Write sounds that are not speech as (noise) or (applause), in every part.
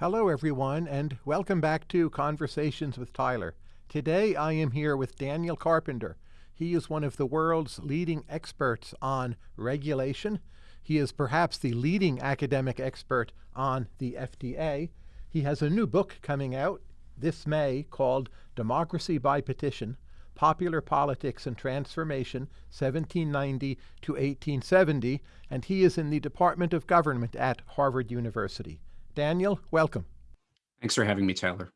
Hello, everyone, and welcome back to Conversations with Tyler. Today I am here with Daniel Carpenter. He is one of the world's leading experts on regulation. He is perhaps the leading academic expert on the FDA. He has a new book coming out this May called Democracy by Petition Popular Politics and Transformation, 1790 to 1870, and he is in the Department of Government at Harvard University. Daniel, welcome. Thanks for having me, Tyler.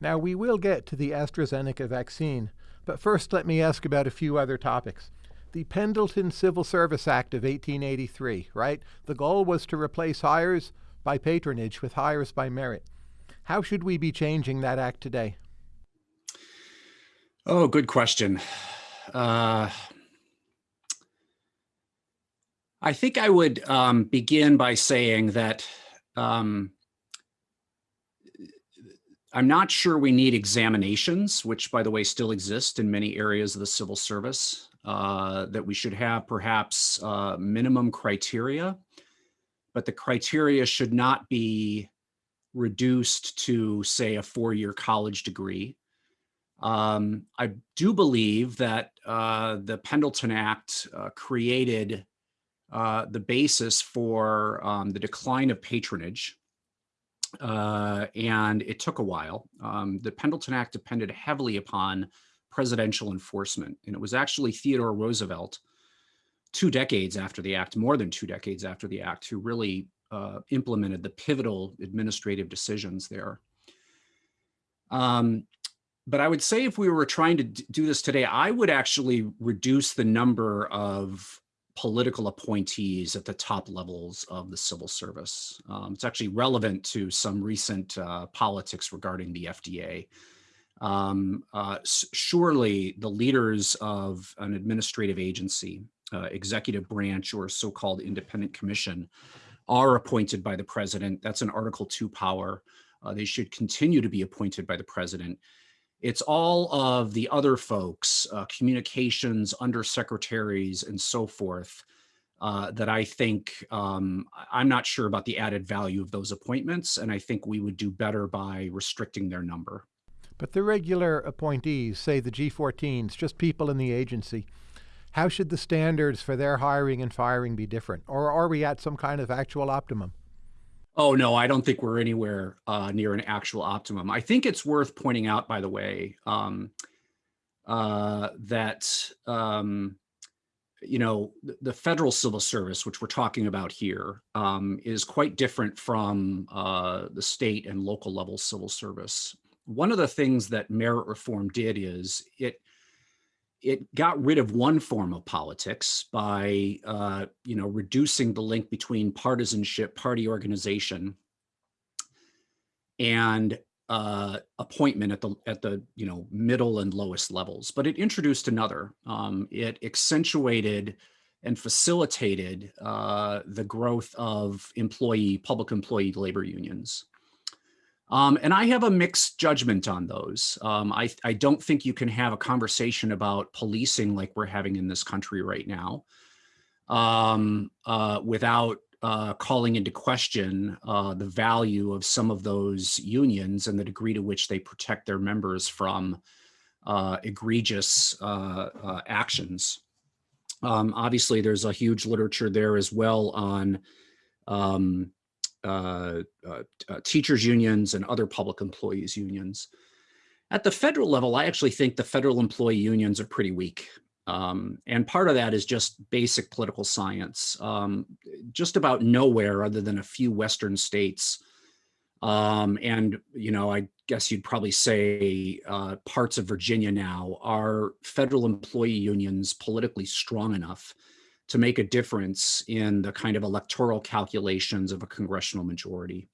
Now, we will get to the AstraZeneca vaccine, but first let me ask about a few other topics. The Pendleton Civil Service Act of 1883, right? The goal was to replace hires by patronage with hires by merit. How should we be changing that act today? Oh, good question. Uh, I think I would um, begin by saying that um, I'm not sure we need examinations, which by the way still exist in many areas of the civil service, uh, that we should have perhaps uh, minimum criteria, but the criteria should not be reduced to say a four-year college degree. Um, I do believe that uh, the Pendleton Act uh, created uh, the basis for um, the decline of patronage. Uh, and it took a while. Um, the Pendleton Act depended heavily upon presidential enforcement. And it was actually Theodore Roosevelt, two decades after the act, more than two decades after the act, who really uh, implemented the pivotal administrative decisions there. Um, but I would say if we were trying to do this today, I would actually reduce the number of political appointees at the top levels of the civil service. Um, it's actually relevant to some recent uh, politics regarding the FDA. Um, uh, surely the leaders of an administrative agency, uh, executive branch or so-called independent commission are appointed by the president. That's an Article 2 power. Uh, they should continue to be appointed by the president. It's all of the other folks, uh, communications, undersecretaries, and so forth, uh, that I think um, I'm not sure about the added value of those appointments, and I think we would do better by restricting their number. But the regular appointees, say the G14s, just people in the agency, how should the standards for their hiring and firing be different? Or are we at some kind of actual optimum? Oh, no, I don't think we're anywhere uh, near an actual optimum. I think it's worth pointing out, by the way, um, uh, that, um, you know, the, federal civil service, which we're talking about here, um, is quite different from uh, the state and local level civil service. One of the things that merit reform did is it it got rid of one form of politics by, uh, you know, reducing the link between partisanship, party organization, and uh, appointment at the at the you know middle and lowest levels. But it introduced another. Um, it accentuated and facilitated uh, the growth of employee public employee labor unions. Um, and I have a mixed judgment on those. Um, I, I don't think you can have a conversation about policing like we're having in this country right now um, uh, without uh, calling into question uh, the value of some of those unions and the degree to which they protect their members from uh, egregious uh, uh, actions. Um, obviously, there's a huge literature there as well on um, uh, uh, uh, teachers unions and other public employees unions. At the federal level, I actually think the federal employee unions are pretty weak. Um, and part of that is just basic political science. Um, just about nowhere other than a few Western states. Um, and, you know, I guess you'd probably say uh, parts of Virginia now are federal employee unions politically strong enough to make a difference in the kind of electoral calculations of a congressional majority.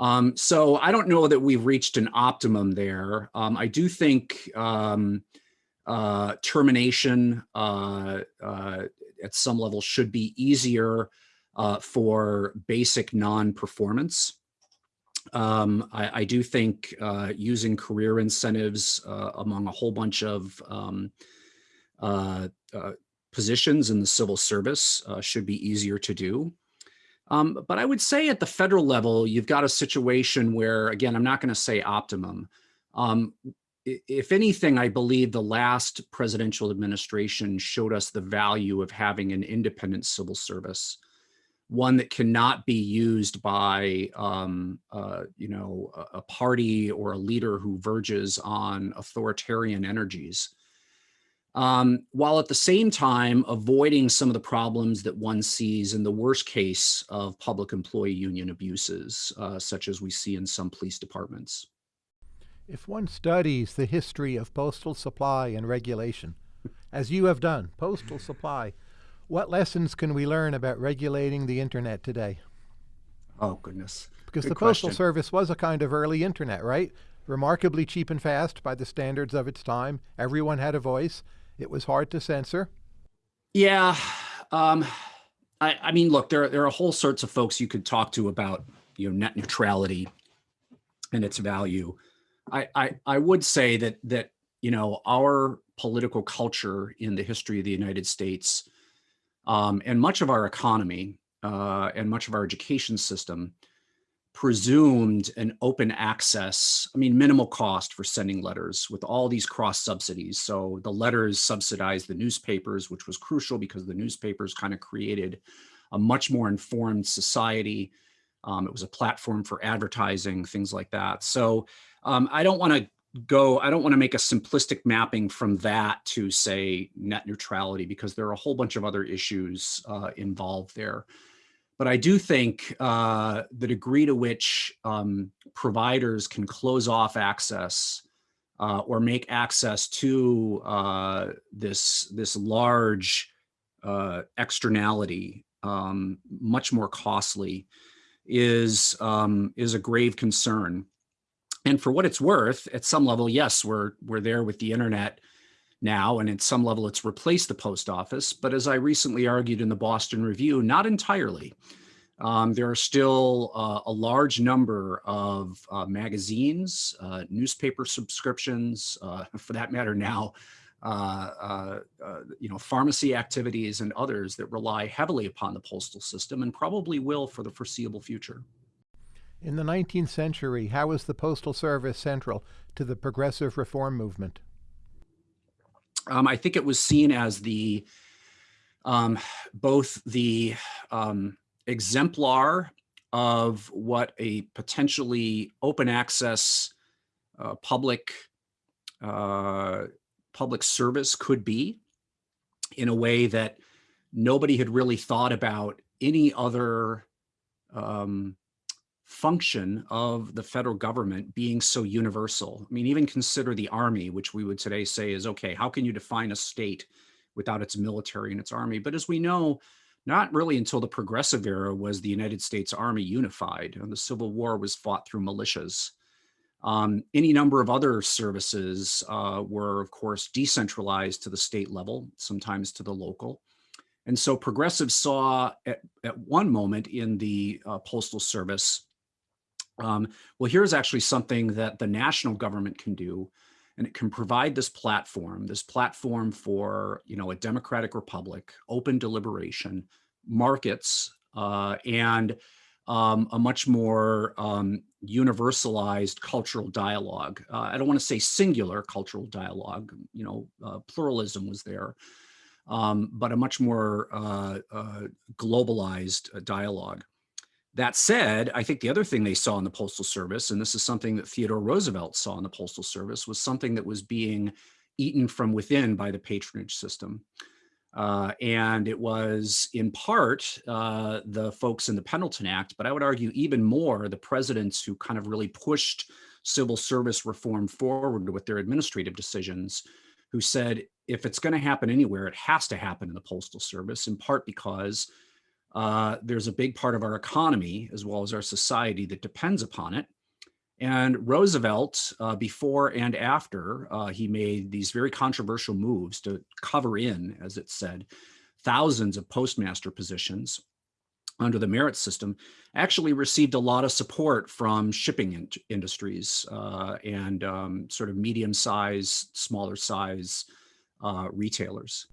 Um, so I don't know that we've reached an optimum there. Um, I do think um, uh, termination uh, uh, at some level should be easier uh, for basic non-performance. Um, I, I, do think uh, using career incentives uh, among a whole bunch of um, positions in the civil service uh, should be easier to do. Um, but I would say at the federal level, you've got a situation where, again, I'm not going to say optimum. Um, if anything, I believe the last presidential administration showed us the value of having an independent civil service, one that cannot be used by, um, uh, you know, a, a, party or a leader who verges on authoritarian energies. Um, while at the same time avoiding some of the problems that one sees in the worst case of public employee union abuses, uh, such as we see in some police departments. If one studies the history of postal supply and regulation, as you have done, postal supply, what lessons can we learn about regulating the internet today? Oh, goodness. Because Good the question. Postal Service was a kind of early internet, right? Remarkably cheap and fast by the standards of its time. Everyone had a voice. It was hard to censor. Yeah. Um, I, I mean, look, there, there are whole sorts of folks you could talk to about you know, net neutrality and its value. I, I, I would say that that you know our political culture in the history of the United States um, and much of our economy uh, and much of our education system presumed an open access, I mean, minimal cost for sending letters with all these cross subsidies. So the letters subsidized the newspapers, which was crucial because the newspapers kind of created a much more informed society. Um, it was a platform for advertising, things like that. So um, I don't want to go, I don't want to make a simplistic mapping from that to say net neutrality because there are a whole bunch of other issues uh, involved there. But I do think uh, the degree to which um, providers can close off access uh, or make access to uh, this, this large uh, externality um, much more costly is, um, is a grave concern. And for what it's worth, at some level, yes, we're we're there with the internet now, and at some level, it's replaced the post office. But as I recently argued in the Boston Review, not entirely. Um, there are still uh, a large number of uh, magazines, uh, newspaper subscriptions, uh, (laughs) for that matter now, uh, uh, you know, pharmacy activities and others that rely heavily upon the postal system and probably will for the foreseeable future. In the 19th century, how was the Postal Service central to the progressive reform movement? Um, I think it was seen as the um, both the um, exemplar of what a potentially open access uh, public uh, public service could be in a way that nobody had really thought about any other um, function of the federal government being so universal. I mean, even consider the army, which we would today say is, okay, how can you define a state without its military and its army? But as we know, not really until the progressive era was the United States Army unified and the Civil War was fought through militias. Um, any number of other services uh, were, of course, decentralized to the state level, sometimes to the local. And so progressives saw at, at one moment in the uh, Postal Service um, well, here's actually something that the national government can do, and it can provide this platform, this platform for you know a democratic republic, open deliberation, markets, uh, and um, a much more um, universalized cultural dialogue. Uh, I don't want to say singular cultural dialogue, you know, uh, pluralism was there, um, but a much more uh, uh, globalized uh, dialogue. That said, I think the other thing they saw in the Postal Service, and this is something that Theodore Roosevelt saw in the Postal Service, was something that was being eaten from within by the patronage system. Uh, and it was in part uh, the folks in the Pendleton Act, but I would argue even more the presidents who kind of really pushed civil service reform forward with their administrative decisions, who said, if it's going to happen anywhere, it has to happen in the Postal Service, in part because uh, there's a big part of our economy as well as our society that depends upon it. And Roosevelt, uh, before and after, uh, he made these very controversial moves to cover in, as it said, thousands of postmaster positions under the merit system, actually received a lot of support from shipping in industries uh, and um, sort of medium size, smaller size uh, retailers.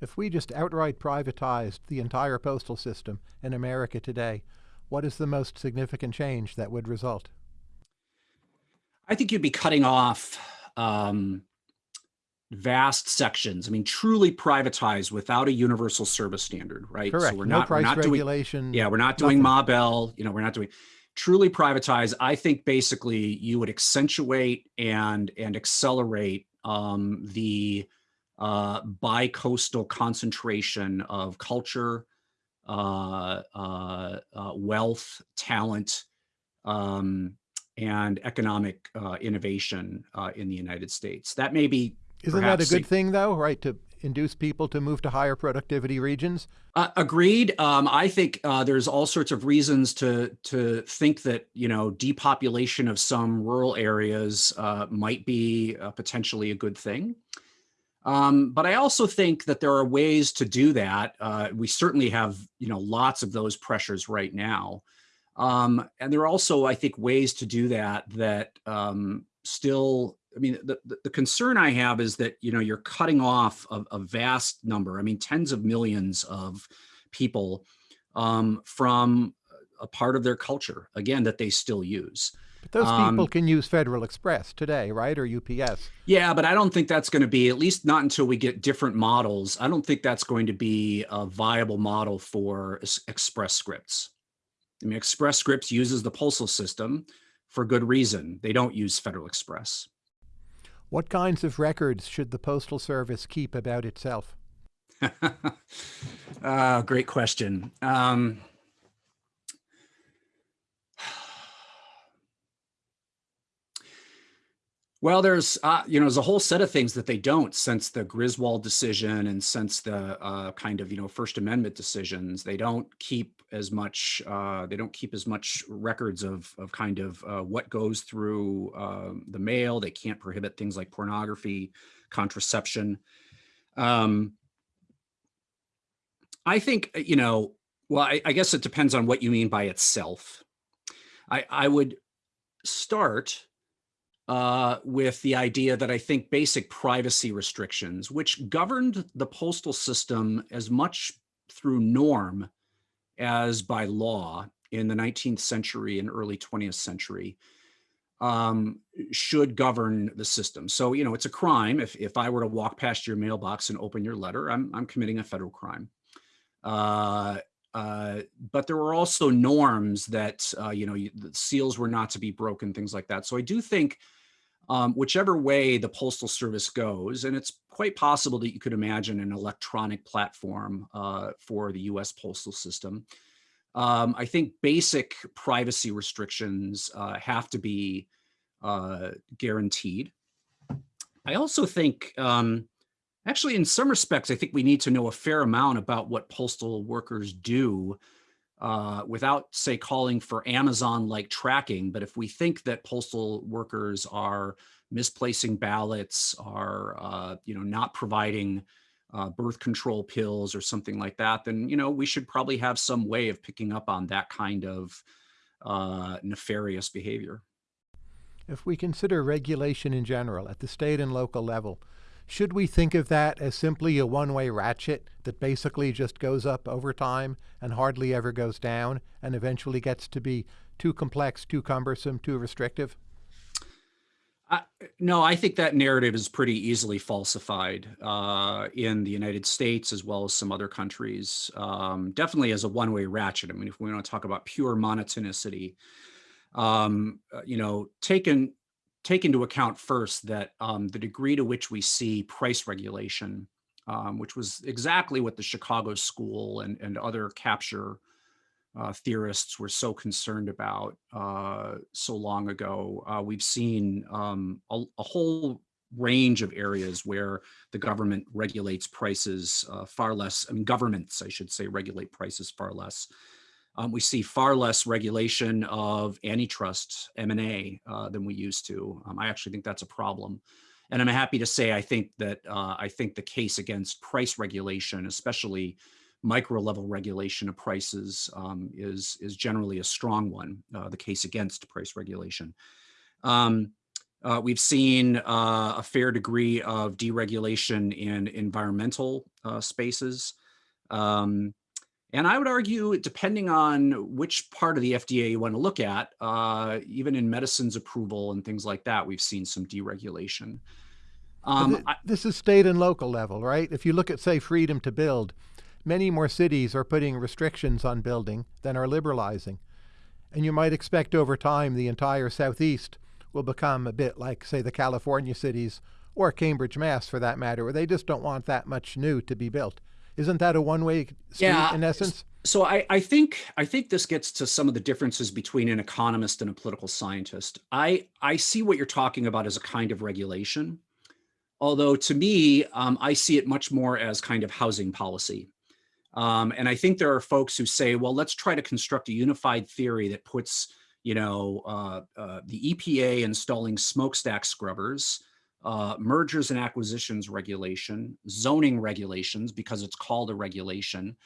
If we just outright privatized the entire postal system in America today, what is the most significant change that would result? I think you'd be cutting off um, vast sections. I mean, truly privatized without a universal service standard, right? Correct. So we're no not, price we're not regulation. doing, yeah, we're not doing nothing. Ma Bell, you know, we're not doing truly privatized. I think basically you would accentuate and and accelerate um, the uh, bi-coastal concentration of culture, uh, uh, uh wealth, talent, um, and economic uh, innovation uh, in the United States. That may be Isn't that a good thing, though, right? To induce people to move to higher productivity regions? Uh, agreed. Um, I think uh, there's all sorts of reasons to to think that you know depopulation of some rural areas uh, might be uh, potentially a good thing. Um, but I also think that there are ways to do that. Uh, we certainly have you know lots of those pressures right now. Um, and there are also, I think, ways to do that that um, still, I mean, the, the, concern I have is that, you know, you're cutting off a, a vast number, I mean, tens of millions of people um, from a part of their culture, again, that they still use. But those people um, can use Federal Express today, right? Or UPS. Yeah, but I don't think that's going to be, at least not until we get different models. I don't think that's going to be a viable model for Express Scripts. I mean, Express Scripts uses the postal system for good reason. They don't use Federal Express. What kinds of records should the Postal Service keep about itself? uh, (laughs) great question. Um, Well, there's, uh, you know, there's a whole set of things that they don't since the Griswold decision and since the uh, kind of, you know, First Amendment decisions. They don't keep as much, uh, they don't keep as much records of, of kind of uh, what goes through um, the mail. They can't prohibit things like pornography, contraception. Um, I think, you know, well, I, I guess it depends on what you mean by itself. I, I would start uh, with the idea that I think basic privacy restrictions, which governed the postal system as much through norm as by law in the 19th century and early 20th century, um, should govern the system. So, you know, it's a crime. If, if I were to walk past your mailbox and open your letter, I'm, I'm committing a federal crime. Uh, uh, but there were also norms that, uh, you know, the seals were not to be broken, things like that. So I do think um, whichever way the Postal Service goes, and it's quite possible that you could imagine an electronic platform uh, for the US postal system. Um, I think basic privacy restrictions uh, have to be uh, guaranteed. I also think, um, actually in some respects, I think we need to know a fair amount about what postal workers do uh, without say calling for Amazon-like tracking, but if we think that postal workers are misplacing ballots, are uh, you know not providing uh, birth control pills or something like that, then you know we should probably have some way of picking up on that kind of uh, nefarious behavior. If we consider regulation in general at the state and local level, should we think of that as simply a one-way ratchet that basically just goes up over time and hardly ever goes down and eventually gets to be too complex, too cumbersome, too restrictive? Uh, no, I think that narrative is pretty easily falsified uh, in the United States as well as some other countries. Um, definitely as a one-way ratchet. I mean, if we want to talk about pure monotonicity, um, uh, you know, taken take into account first that um, the degree to which we see price regulation, um, which was exactly what the Chicago School and, and other capture uh, theorists were so concerned about uh, so long ago. Uh, we've seen um, a, a, whole range of areas where the government regulates prices uh, far less, I mean, governments, I should say, regulate prices far less um, we see far less regulation of antitrust M&A uh, than we used to. Um, I actually think that's a problem. And I'm happy to say I think that uh, I think the case against price regulation, especially micro level regulation of prices, um, is is generally a strong one. Uh, the case against price regulation. Um, Uh, we've seen uh, a fair degree of deregulation in environmental uh, spaces. Um, and I would argue, depending on which part of the FDA you want to look at, uh, even in medicines approval and things like that, we've seen some deregulation. Um, th this is state and local level, right? If you look at, say, freedom to build, many more cities are putting restrictions on building than are liberalizing. And you might expect over time the entire Southeast will become a bit like, say, the California cities or Cambridge, Mass, for that matter, where they just don't want that much new to be built. Isn't that a one-way street yeah, in essence? So I, I think I think this gets to some of the differences between an economist and a political scientist. I I see what you're talking about as a kind of regulation, although to me, um, I see it much more as kind of housing policy. Um, and I think there are folks who say, well, let's try to construct a unified theory that puts, you know, uh, uh, the EPA installing smokestack scrubbers, uh, mergers and acquisitions regulation, zoning regulations, because it's called a regulation,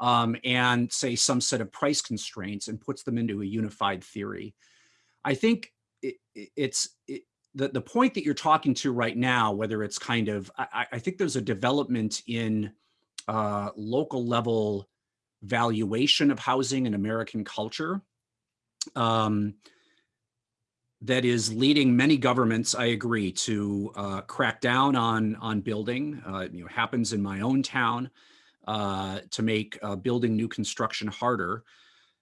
um, and say some set of price constraints and puts them into a unified theory. I think it, it's it, the, the point that you're talking to right now, whether it's kind of, I, I think there's a development in uh, local level valuation of housing in American culture um, that is leading many governments, I agree, to uh, crack down on, on building. Uh, you know, happens in my own town uh, to make uh, building new construction harder.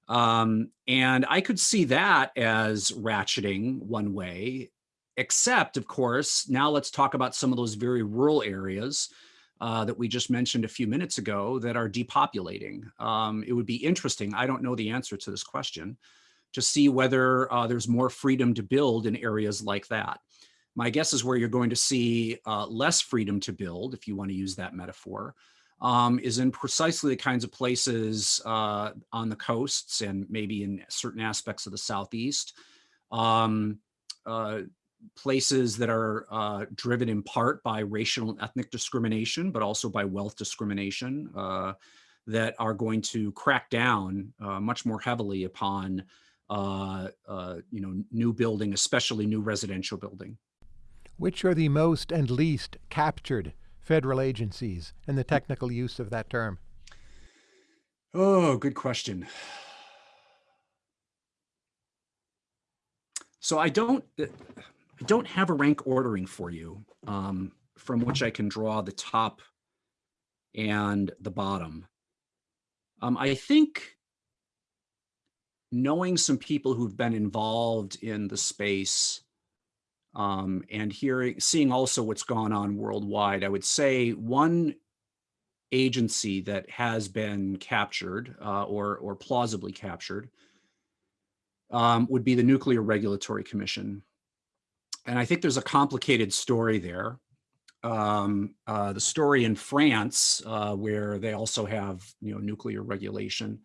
Um, and I could see that as ratcheting one way, except of course, now let's talk about some of those very rural areas uh, that we just mentioned a few minutes ago that are depopulating. Um, it would be interesting, I don't know the answer to this question, to see whether uh, there's more freedom to build in areas like that. My guess is where you're going to see uh, less freedom to build, if you want to use that metaphor, um, is in precisely the kinds of places uh, on the coasts and maybe in certain aspects of the Southeast. Um, uh, places that are uh, driven in part by racial and ethnic discrimination, but also by wealth discrimination uh, that are going to crack down much more heavily upon, uh, uh, you know, new building, especially new residential building. Which are the most and least captured federal agencies and the technical use of that term? Oh, good question. So I don't, I don't have a rank ordering for you um, from which I can draw the top and the bottom. Um, I think knowing some people who've been involved in the space um, and hearing, seeing also what's gone on worldwide, I would say one agency that has been captured uh, or, or plausibly captured um, would be the Nuclear Regulatory Commission and I think there's a complicated story there. Um, uh, the story in France, uh, where they also have you know nuclear regulation,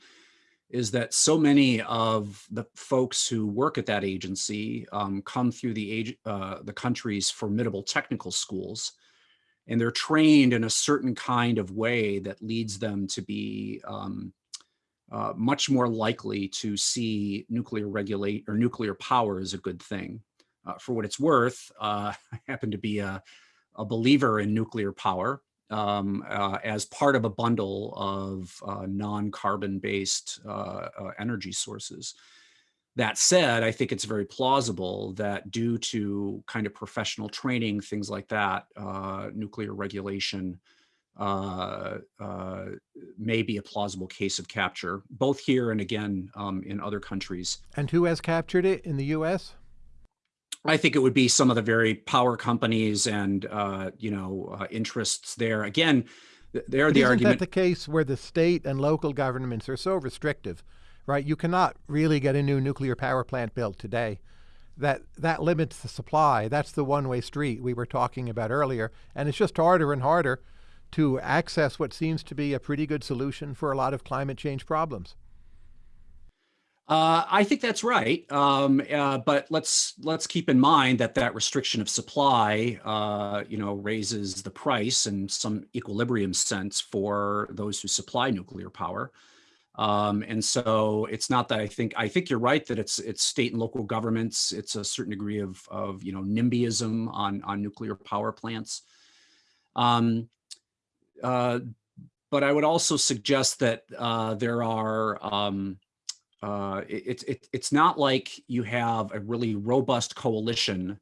is that so many of the folks who work at that agency um, come through the age, uh, the country's formidable technical schools, and they're trained in a certain kind of way that leads them to be um, uh, much more likely to see nuclear regulate or nuclear power as a good thing. Uh, for what it's worth, uh, (laughs) I happen to be a, a believer in nuclear power um, uh, as part of a bundle of uh, non-carbon based uh, uh, energy sources. That said, I think it's very plausible that due to kind of professional training, things like that, nuclear regulation may be a plausible case of capture, both here and again um, in other countries. And who has captured it in the U.S.? I think it would be some of the very power companies and uh, you know uh, interests there. Again, they're the isn't argument. that the case where the state and local governments are so restrictive, right? You cannot really get a new nuclear power plant built today. That that limits the supply. That's the one-way street we were talking about earlier, and it's just harder and harder to access what seems to be a pretty good solution for a lot of climate change problems. Uh, I think that's right, um, uh, but let's let's keep in mind that that restriction of supply, uh, you know, raises the price in some equilibrium sense for those who supply nuclear power. Um, and so it's not that I think I think you're right that it's it's state and local governments. It's a certain degree of of you know NIMBYism on on nuclear power plants. Um, uh, but I would also suggest that uh, there are um, uh, it, it, it's not like you have a really robust coalition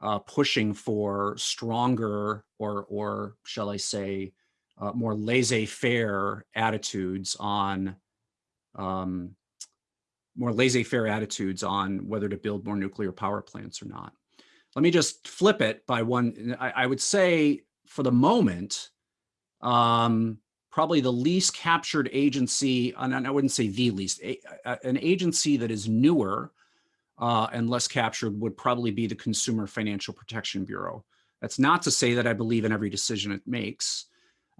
uh, pushing for stronger or or shall I say uh, more laissez-faire attitudes on um, more laissez-faire attitudes on whether to build more nuclear power plants or not. Let me just flip it by one. I, I would say for the moment, um, probably the least captured agency, and I wouldn't say the least, a, an agency that is newer uh, and less captured would probably be the Consumer Financial Protection Bureau. That's not to say that I believe in every decision it makes.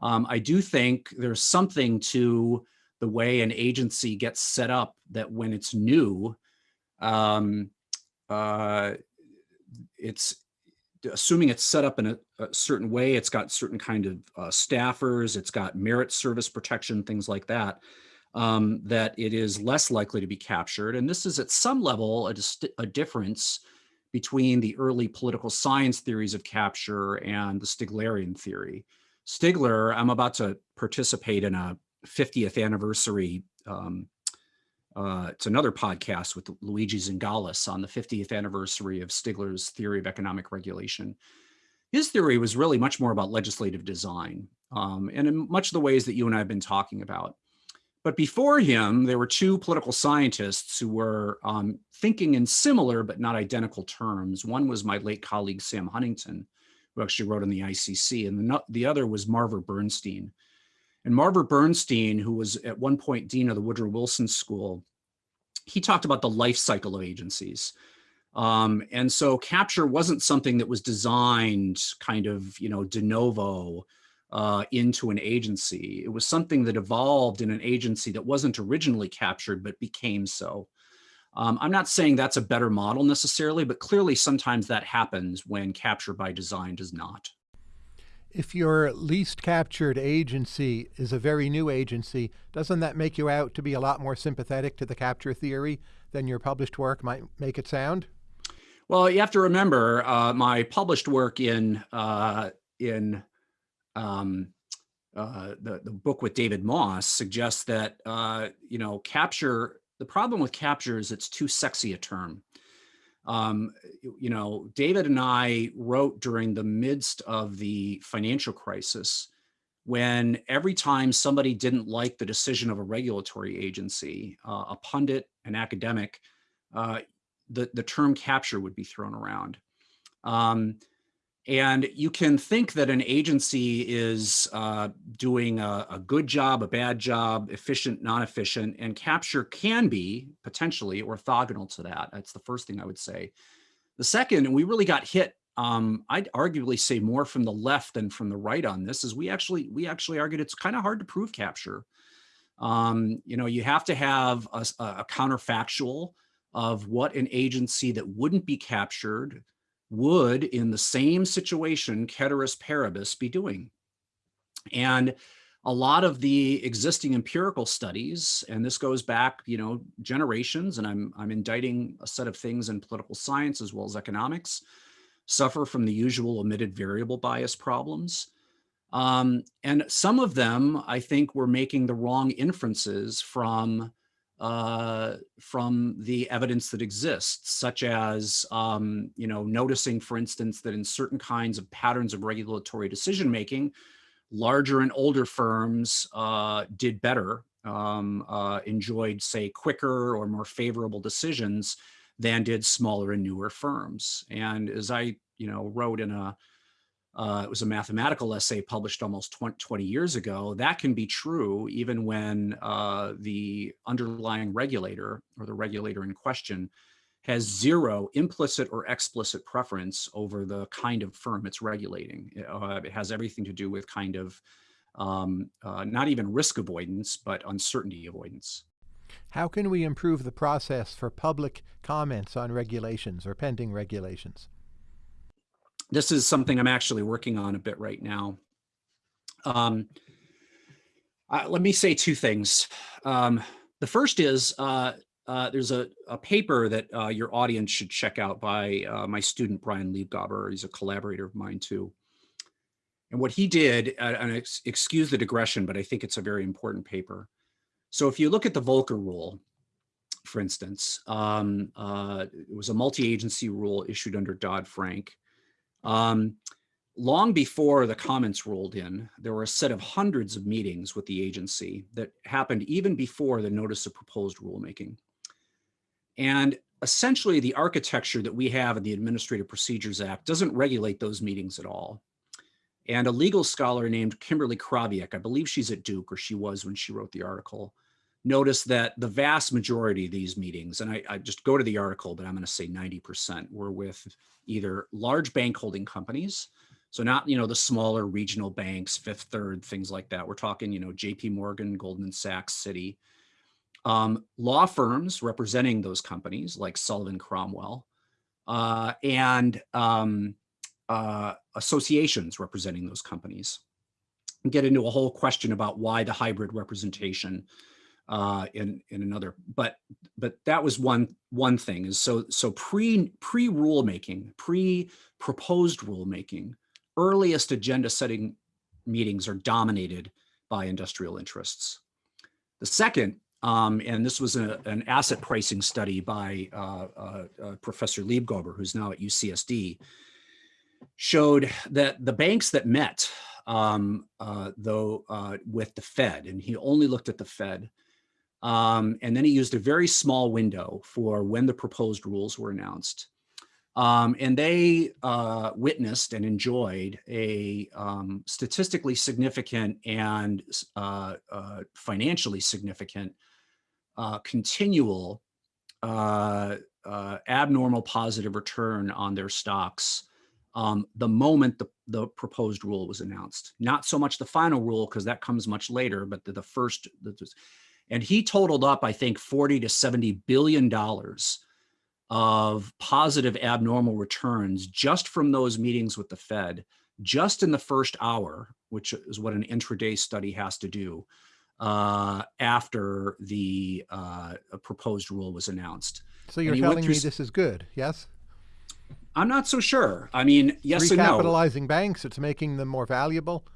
Um, I do think there's something to the way an agency gets set up that when it's new, um, uh, it's assuming it's set up in a, a, certain way, it's got certain kind of uh, staffers, it's got merit service protection, things like that, um, that it is less likely to be captured. And this is at some level a, a difference between the early political science theories of capture and the Stiglerian theory. Stigler, I'm about to participate in a 50th anniversary. Um, uh, it's another podcast with Luigi Zingales on the 50th anniversary of Stigler's theory of economic regulation. His theory was really much more about legislative design um, and in much of the ways that you and I have been talking about. But before him, there were two political scientists who were um, thinking in similar but not identical terms. One was my late colleague, Sam Huntington, who actually wrote on the ICC, and the, the other was Marver Bernstein, and Marver Bernstein, who was at one point dean of the Woodrow Wilson School, he talked about the life cycle of agencies. Um, and so capture wasn't something that was designed kind of, you know, de novo uh, into an agency. It was something that evolved in an agency that wasn't originally captured, but became so. Um, I'm not saying that's a better model necessarily, but clearly sometimes that happens when capture by design does not if your least captured agency is a very new agency, doesn't that make you out to be a lot more sympathetic to the capture theory than your published work might make it sound? Well, you have to remember uh, my published work in uh, in um, uh, the the book with David Moss suggests that uh, you know capture. The problem with capture is it's too sexy a term um, you know, David and I wrote during the midst of the financial crisis when every time somebody didn't like the decision of a regulatory agency, uh, a pundit, an academic, uh, the, the term capture would be thrown around. Um, and you can think that an agency is uh, doing a, a, good job, a bad job, efficient, non-efficient, and capture can be potentially orthogonal to that. That's the first thing I would say. The second, and we really got hit, um, I'd arguably say more from the left than from the right on this, is we actually we actually argued it's kind of hard to prove capture. Um, you know, you have to have a, a counterfactual of what an agency that wouldn't be captured would, in the same situation, ceteris paribus, be doing? And a lot of the existing empirical studies, and this goes back, you know, generations, and I'm, I'm indicting a set of things in political science as well as economics, suffer from the usual omitted variable bias problems. Um, and some of them, I think, were making the wrong inferences from uh, from the evidence that exists, such as, um, you know, noticing, for instance, that in certain kinds of patterns of regulatory decision making, larger and older firms uh, did better, um, uh, enjoyed, say, quicker or more favorable decisions than did smaller and newer firms. And as I, you know, wrote in a uh, it was a mathematical essay published almost 20, 20, years ago. That can be true even when uh, the underlying regulator or the regulator in question has zero implicit or explicit preference over the kind of firm it's regulating. Uh, it has everything to do with kind of um, uh, not even risk avoidance, but uncertainty avoidance. How can we improve the process for public comments on regulations or pending regulations? This is something I'm actually working on a bit right now. Um, Uh, let me say two things. Um, the first is uh, uh, there's a, a, paper that uh, your audience should check out by uh, my student, Brian Libgober. He's a collaborator of mine too. And what he did, uh, and ex excuse the digression, but I think it's a very important paper. So if you look at the Volcker rule, for instance, um, it was a multi-agency rule issued under Dodd-Frank. Um, long before the comments rolled in, there were a set of hundreds of meetings with the agency that happened even before the notice of proposed rulemaking. And essentially the architecture that we have in the Administrative Procedures Act doesn't regulate those meetings at all. And a legal scholar named Kimberly Krawiec, I believe she's at Duke or she was when she wrote the article, noticed that the vast majority of these meetings, and I, I just go to the article, but I'm gonna say 90% were with either large bank holding companies so not, you know, the smaller regional banks, Fifth Third, things like that. We're talking, you know, JP Morgan, Goldman Sachs, Citi. Um, law firms representing those companies like Sullivan Cromwell uh, and um, uh, associations representing those companies. And get into a whole question about why the hybrid representation uh, in in another, but but that was one one thing is so so pre pre rulemaking, pre proposed rulemaking earliest agenda setting meetings are dominated by industrial interests. The second, um, and this was a, an asset pricing study by uh, uh, uh, Professor Libgober, who's now at UCSD, showed that the banks that met, um, uh, though, uh, with the Fed, and he only looked at the Fed, um, and then he used a very small window for when the proposed rules were announced. Um, and they uh, witnessed and enjoyed a um, statistically significant and uh, uh, financially significant uh, continual uh, uh, abnormal positive return on their stocks um, the moment the, the proposed rule was announced. Not so much the final rule because that comes much later, but the, the first, the, and he totaled up, I think, 40 to 70 billion dollars of positive abnormal returns just from those meetings with the Fed, just in the first hour, which is what an intraday study has to do uh, after the uh, proposed rule was announced. So you're telling me this is good, yes? I'm not so sure. I mean, yes and no. Recapitalizing banks, it's making them more valuable.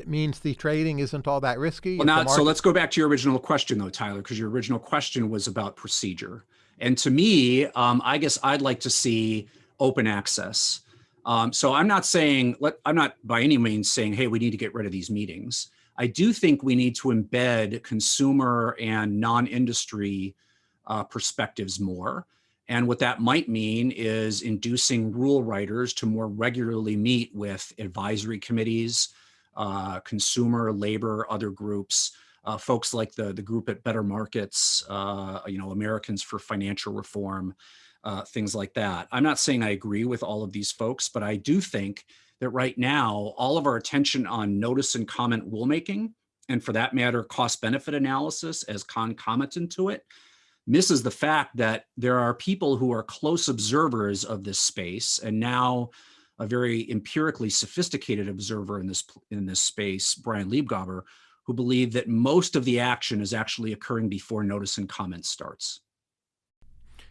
It means the trading isn't all that risky. Well, not, so let's go back to your original question though, Tyler, because your original question was about procedure. And to me, um, I guess I'd like to see open access. Um, so I'm not saying, let, I'm not by any means saying, hey, we need to get rid of these meetings. I do think we need to embed consumer and non-industry uh, perspectives more. And what that might mean is inducing rule writers to more regularly meet with advisory committees, uh, consumer, labor, other groups, uh, folks like the, the group at Better Markets, uh, you know, Americans for Financial Reform, uh, things like that. I'm not saying I agree with all of these folks, but I do think that right now, all of our attention on notice and comment rulemaking, and for that matter, cost benefit analysis as concomitant to it, misses the fact that there are people who are close observers of this space and now a very empirically sophisticated observer in this in this space, Brian Libgober, who believe that most of the action is actually occurring before notice and comment starts.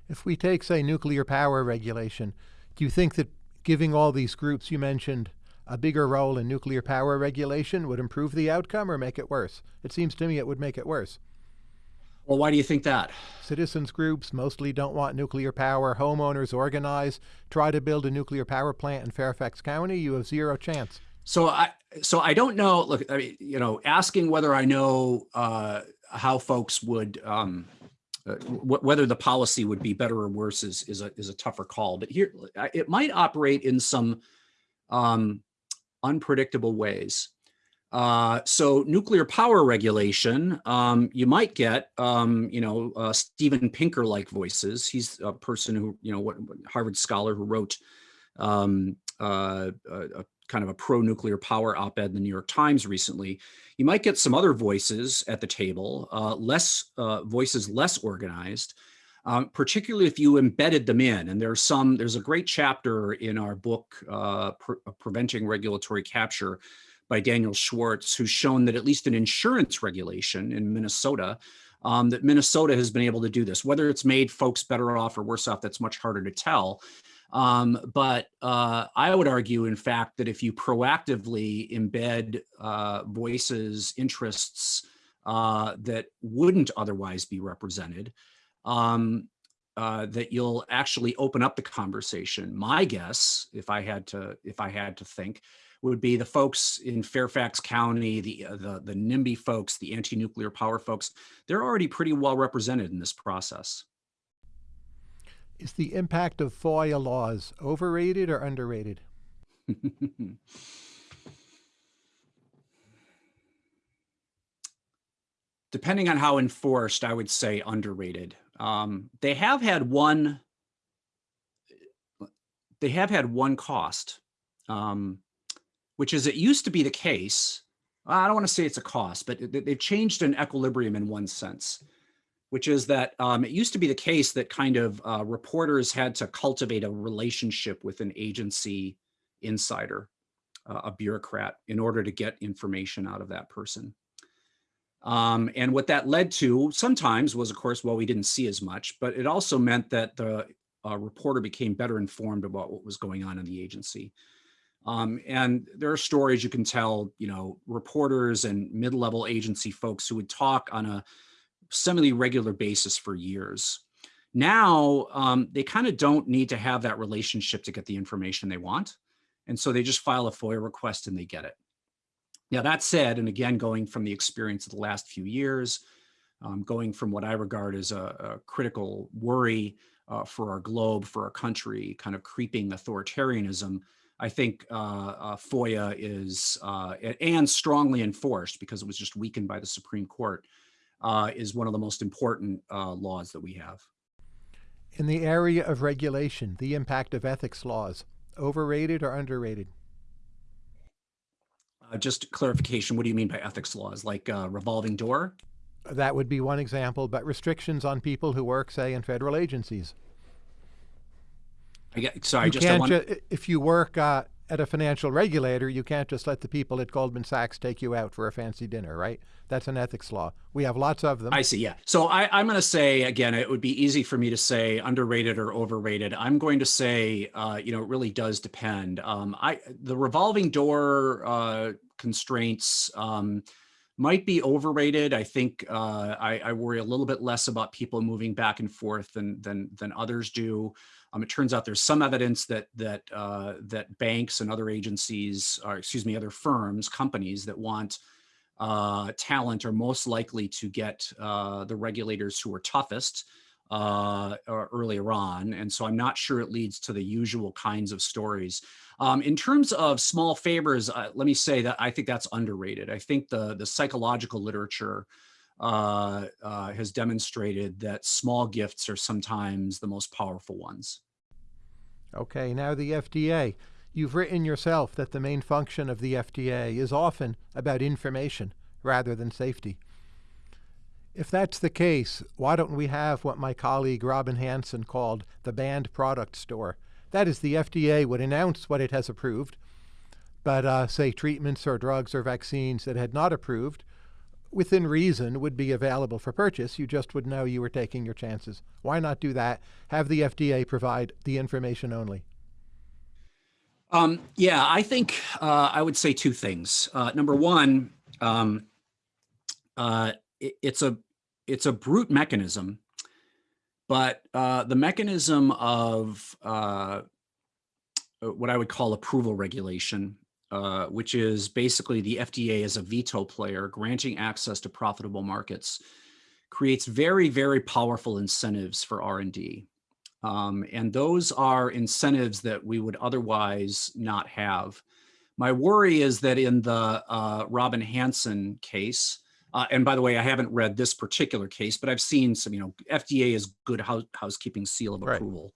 If we take, say, nuclear power regulation, do you think that giving all these groups you mentioned a bigger role in nuclear power regulation would improve the outcome or make it worse? It seems to me it would make it worse. Well, why do you think that? Citizens groups mostly don't want nuclear power. Homeowners organize, try to build a nuclear power plant in Fairfax County. You have zero chance. So I, so I don't know, look, I mean, you know, asking whether I know uh, how folks would, um, uh, whether the policy would be better or worse is, is, a, is a tougher call. But here, it might operate in some um, unpredictable ways. Uh, so nuclear power regulation, um, you might get, um, you know, uh, Steven Pinker-like voices. He's a person who, you know, what Harvard scholar who wrote um, uh, a, kind of a pro-nuclear power op-ed in the New York Times recently, you might get some other voices at the table, uh, less uh, voices less organized, um, particularly if you embedded them in. And there's some, there's a great chapter in our book, uh, Pre Preventing Regulatory Capture by Daniel Schwarcz, who's shown that at least in insurance regulation in Minnesota, um, that Minnesota has been able to do this. Whether it's made folks better off or worse off, that's much harder to tell. Um, but uh, I would argue, in fact, that if you proactively embed uh, voices, interests uh, that wouldn't otherwise be represented, um, uh, that you'll actually open up the conversation. My guess, if I had to, if I had to think, would be the folks in Fairfax County, the uh, the, the NIMBY folks, the anti-nuclear power folks. They're already pretty well represented in this process. Is the impact of FOIA laws overrated or underrated? (laughs) Depending on how enforced, I would say underrated. Um, they have had one. They have had one cost, um, which is it used to be the case. I don't want to say it's a cost, but they've changed an equilibrium in one sense which is that um, it used to be the case that kind of uh, reporters had to cultivate a relationship with an agency insider, uh, a bureaucrat, in order to get information out of that person. Um, and what that led to sometimes was, of course, well, we didn't see as much, but it also meant that the uh, reporter became better informed about what was going on in the agency. Um, and there are stories you can tell, you know, reporters and mid-level agency folks who would talk on a semi-regular basis for years. Now, um, they kind of don't need to have that relationship to get the information they want. And so they just file a FOIA request and they get it. Now, that said, and again, going from the experience of the last few years, um, going from what I regard as a, a critical worry uh, for our globe, for our country, kind of creeping authoritarianism, I think uh, uh, FOIA is, uh, and strongly enforced because it was just weakened by the Supreme Court, uh, is one of the most important uh, laws that we have. In the area of regulation, the impact of ethics laws, overrated or underrated? Uh, just clarification, what do you mean by ethics laws? Like uh, revolving door? That would be one example, but restrictions on people who work, say, in federal agencies. I get, sorry, you just can't ju if you work uh, at a financial regulator, you can't just let the people at Goldman Sachs take you out for a fancy dinner, right? That's an ethics law. We have lots of them. I see. Yeah. So I, am going to say again, it would be easy for me to say underrated or overrated. I'm going to say, uh, you know, it really does depend. Um, I the revolving door uh, constraints. Um, might be overrated. I think uh, I, I, worry a little bit less about people moving back and forth than than than others do. Um, it turns out there's some evidence that that uh, that banks and other agencies, or excuse me, other firms, companies that want uh, talent are most likely to get uh, the regulators who are toughest uh, earlier on. And so I'm not sure it leads to the usual kinds of stories. Um, in terms of small favors, uh, let me say that I think that's underrated. I think the, the psychological literature uh, uh, has demonstrated that small gifts are sometimes the most powerful ones. Okay, now the FDA. You've written yourself that the main function of the FDA is often about information rather than safety. If that's the case, why don't we have what my colleague Robin Hanson called the banned product store? That is, the FDA would announce what it has approved, but uh, say treatments or drugs or vaccines that had not approved within reason would be available for purchase. You just would know you were taking your chances. Why not do that? Have the FDA provide the information only. Um, yeah, I think uh, I would say two things. Uh, number one, um, uh, it, it's a it's a brute mechanism, but uh, the mechanism of uh, what I would call approval regulation uh, which is basically the FDA as a veto player granting access to profitable markets, creates very, very powerful incentives for R&D. Um, and those are incentives that we would otherwise not have. My worry is that in the uh, Robin Hanson case, uh, and by the way, I haven't read this particular case, but I've seen some, you know, FDA is good house, housekeeping seal of approval.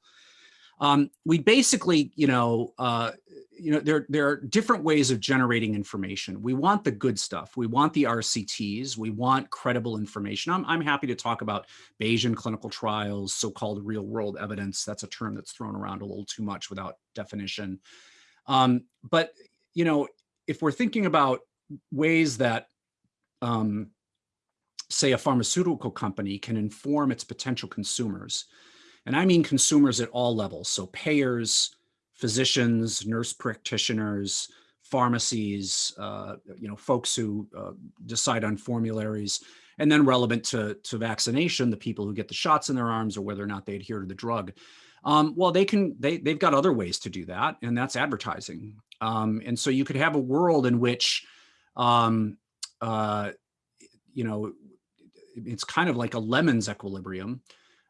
Um, we basically, you know, uh, you know, there, there are different ways of generating information. We want the good stuff. We want the RCTs. We want credible information. I'm, I'm happy to talk about Bayesian clinical trials, so-called real world evidence. That's a term that's thrown around a little too much without definition. Um, but, you know, if we're thinking about ways that, um, say, a pharmaceutical company can inform its potential consumers, and I mean consumers at all levels, so payers, physicians, nurse practitioners, pharmacies, uh, you know, folks who uh, decide on formularies, and then relevant to, to vaccination, the people who get the shots in their arms or whether or not they adhere to the drug. Um, well, they can, they, they've got other ways to do that, and that's advertising. Um, and so you could have a world in which, um, uh, you know, it's kind of like a lemons equilibrium,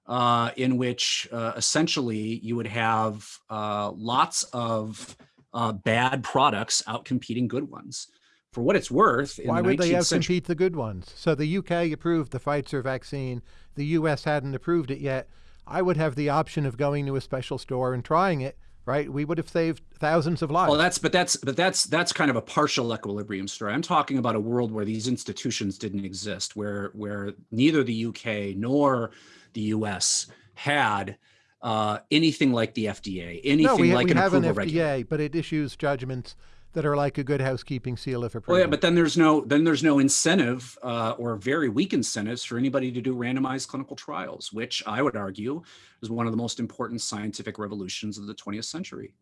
uh, in which uh, essentially you would have uh, lots of uh, bad products out competing good ones. For what it's worth, why the would they outcompete the good ones? So the UK approved the Pfizer vaccine. The US hadn't approved it yet. I would have the option of going to a special store and trying it right? We would have saved thousands of lives. Well, that's but that's but that's that's kind of a partial equilibrium story. I'm talking about a world where these institutions didn't exist, where where neither the UK nor the US had uh, anything like the FDA, anything no, we, like we an have approval an FDA, but it issues judgments that are like a good housekeeping seal of approval. Well, yeah, but then there's no then there's no incentive uh, or very weak incentives for anybody to do randomized clinical trials, which I would argue is one of the most important scientific revolutions of the 20th century.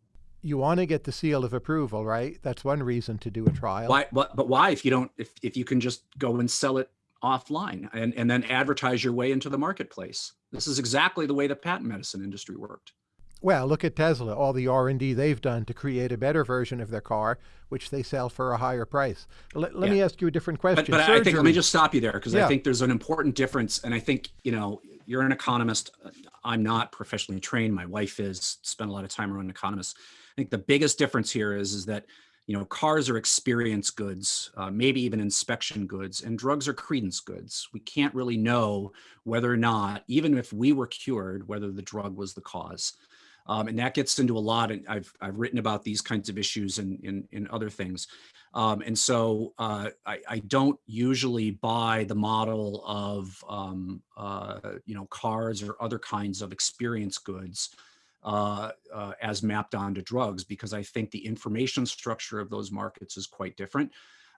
You want to get the seal of approval, right? That's one reason to do a trial. Why? But, but why? If you don't, if if you can just go and sell it offline and and then advertise your way into the marketplace, this is exactly the way the patent medicine industry worked. Well, look at Tesla, all the R&D they've done to create a better version of their car, which they sell for a higher price. Let, let yeah. me ask you a different question. But, but I think, let me just stop you there because yeah. I think there's an important difference. And I think, you know, you're an economist. I'm not professionally trained. My wife is, spent a lot of time around economists. I think the biggest difference here is, is that, you know, cars are experience goods, uh, maybe even inspection goods, and drugs are credence goods. We can't really know whether or not, even if we were cured, whether the drug was the cause. Um, and that gets into a lot, and I've, I've written about these kinds of issues and in, in, in, other things. Um, and so uh, I, I, don't usually buy the model of, um, uh, you know, cars or other kinds of experience goods uh, uh, as mapped onto drugs, because I think the information structure of those markets is quite different.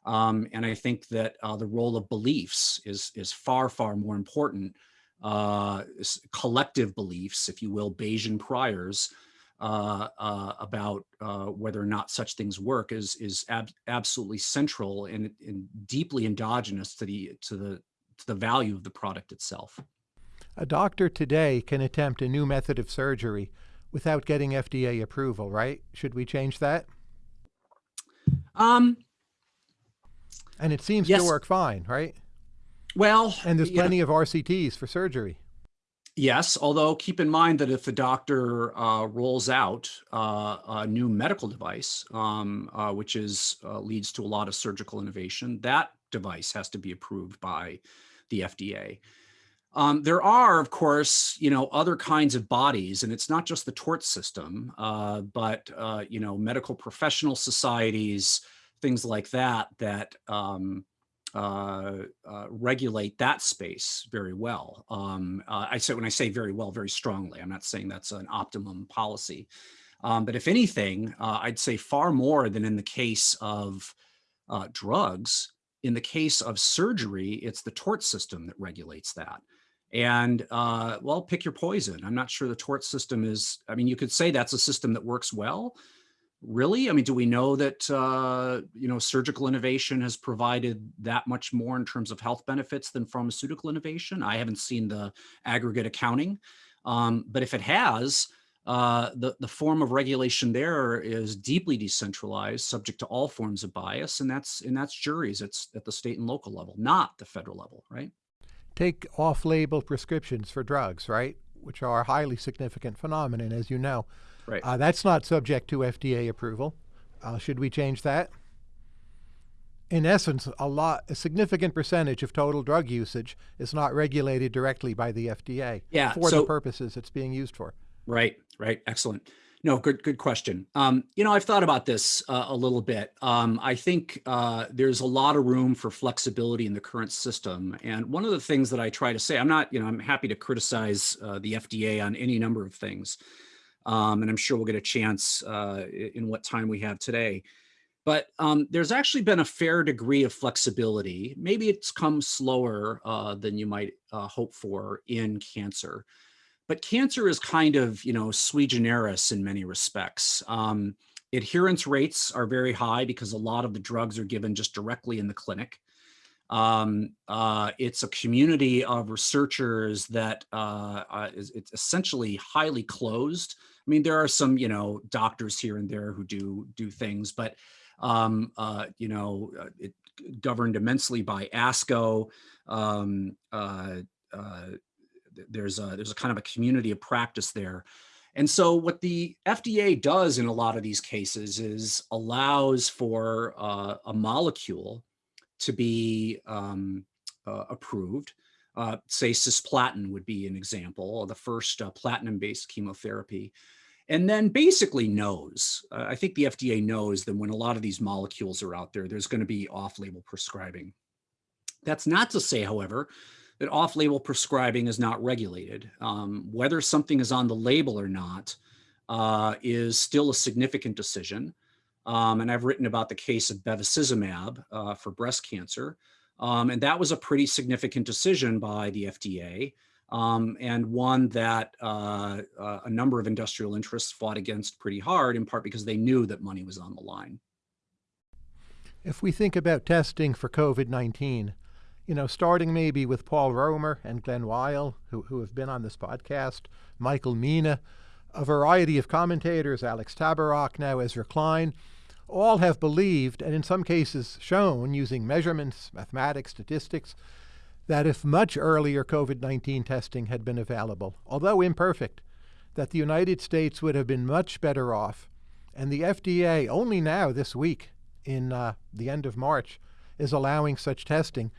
Um, and I think that uh, the role of beliefs is, is far, far more important uh, collective beliefs, if you will, Bayesian priors uh, uh, about uh, whether or not such things work is is ab absolutely central and, and, deeply endogenous to the to the to the value of the product itself. A doctor today can attempt a new method of surgery without getting FDA approval, right? Should we change that? Um, and it seems yes. to work fine, right? Well, and there's plenty know, of RCTs for surgery. Yes, although keep in mind that if the doctor uh, rolls out uh, a new medical device, um, uh, which is uh, leads to a lot of surgical innovation, that device has to be approved by the FDA. Um, there are, of course, you know, other kinds of bodies, and it's not just the tort system, uh, but uh, you know, medical professional societies, things like that, that um, uh, uh, regulate that space very well. Um, uh, I say when I say very well, very strongly. I'm not saying that's an optimum policy, um, but if anything, uh, I'd say far more than in the case of drugs. In the case of surgery, it's the tort system that regulates that. And uh, well, pick your poison. I'm not sure the tort system is. I mean, you could say that's a system that works well, really? I mean, do we know that, uh, you know, surgical innovation has provided that much more in terms of health benefits than pharmaceutical innovation? I haven't seen the aggregate accounting, um, but if it has, uh, the, the form of regulation there is deeply decentralized, subject to all forms of bias, and that's, and that's juries. It's at the state and local level, not the federal level, right? Take off-label prescriptions for drugs, right? Which are a highly significant phenomenon, as you know. Right. Uh, that's not subject to FDA approval. Uh, should we change that? In essence, a lot, a significant percentage of total drug usage is not regulated directly by the FDA yeah, for so, the purposes it's being used for. Right, right, excellent. No, good, good question. Um, you know, I've thought about this uh, a little bit. Um, I think uh, there's a lot of room for flexibility in the current system. And one of the things that I try to say, I'm not, you know, I'm happy to criticize uh, the FDA on any number of things um, and I'm sure we'll get a chance uh, in what time we have today. But um, there's actually been a fair degree of flexibility. Maybe it's come slower uh, than you might uh, hope for in cancer. But cancer is kind of, you know, sui generis in many respects. Um, adherence rates are very high because a lot of the drugs are given just directly in the clinic. Um, uh, it's a community of researchers that uh, uh, is it's essentially highly closed. I mean, there are some, you know, doctors here and there who do do things, but um, uh, you know, uh, it governed immensely by ASCO. Um, there's a, there's a kind of a community of practice there. And so what the FDA does in a lot of these cases is allows for uh, a molecule to be um, uh, approved. Uh, say cisplatin would be an example, the first uh, platinum-based chemotherapy and then basically knows, uh, I think the FDA knows that when a lot of these molecules are out there, there's going to be off-label prescribing. That's not to say, however, that off-label prescribing is not regulated. Um, whether something is on the label or not uh, is still a significant decision. Um, and I've written about the case of bevacizumab uh, for breast cancer. Um, and that was a pretty significant decision by the FDA um, and one that uh, uh, a number of industrial interests fought against pretty hard, in part because they knew that money was on the line. If we think about testing for COVID-19, you know, starting maybe with Paul Romer and Glen Weyl, who, who have been on this podcast, Michael Mina, a variety of commentators, Alex Tabarrok, now Ezra Klein, all have believed, and in some cases shown, using measurements, mathematics, statistics, that if much earlier COVID-19 testing had been available, although imperfect, that the United States would have been much better off. And the FDA only now this week, in uh, the end of March, is allowing such testing.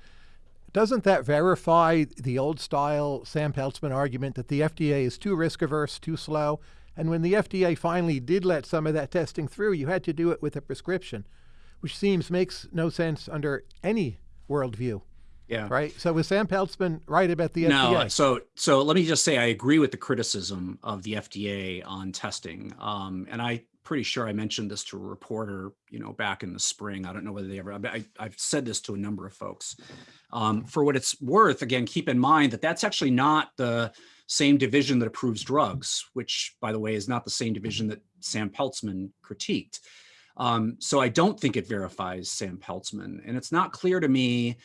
Doesn't that verify the old style Sam Peltzman argument that the FDA is too risk averse, too slow? And when the FDA finally did let some of that testing through, you had to do it with a prescription, which seems makes no sense under any worldview. Yeah. Right. So was Sam Peltzman right about the no, FDA? So so let me just say I agree with the criticism of the FDA on testing. Um, and I pretty sure I mentioned this to a reporter, you know, back in the spring. I don't know whether they ever. I, have said this to a number of folks. Um, for what it's worth, again, keep in mind that that's actually not the same division that approves drugs, which, by the way, is not the same division that Sam Peltzman critiqued. Um, so I don't think it verifies Sam Peltzman, and it's not clear to me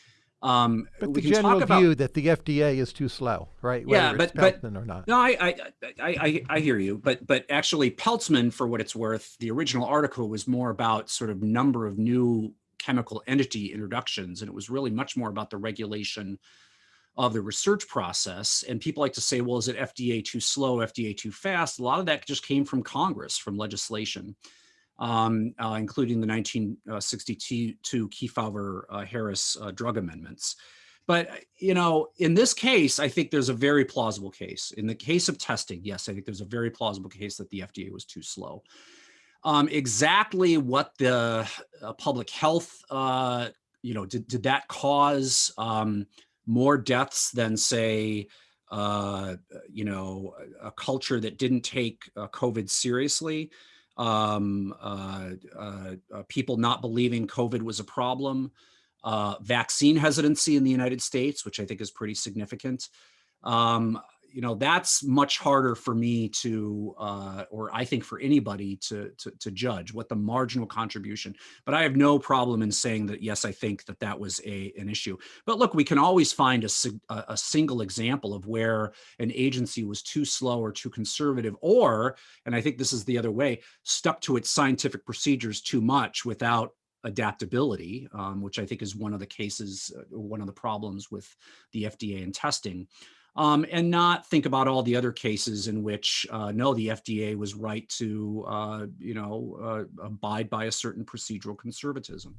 um, but the general about, view that the FDA is too slow, right? Whether yeah, but but or not. No, I, I I I hear you, but but actually, Peltzman, for what it's worth, the original article was more about sort of number of new chemical entity introductions, and it was really much more about the regulation of the research process. And people like to say, well, is it FDA too slow, FDA too fast? A lot of that just came from Congress, from legislation um, uh, including the 1962 Kefauver-Harris uh, uh, drug amendments. But, you know, in this case, I think there's a very plausible case. In the case of testing, yes, I think there's a very plausible case that the FDA was too slow. Um, exactly what the uh, public health, uh, you know, did, did that cause um, more deaths than, say, uh, you know, a culture that didn't take uh, COVID seriously? Um, uh, uh, uh, people not believing COVID was a problem, uh, vaccine hesitancy in the United States, which I think is pretty significant. Um, you know, that's much harder for me to, uh, or I think for anybody to, to, to, judge what the marginal contribution, but I have no problem in saying that, yes, I think that that was a, an issue. But look, we can always find a, a single example of where an agency was too slow or too conservative, or, and I think this is the other way, stuck to its scientific procedures too much without adaptability, um, which I think is one of the cases, uh, one of the problems with the FDA and testing um, and not think about all the other cases in which uh, no, the FDA was right to, uh, you know, uh, abide by a certain procedural conservatism.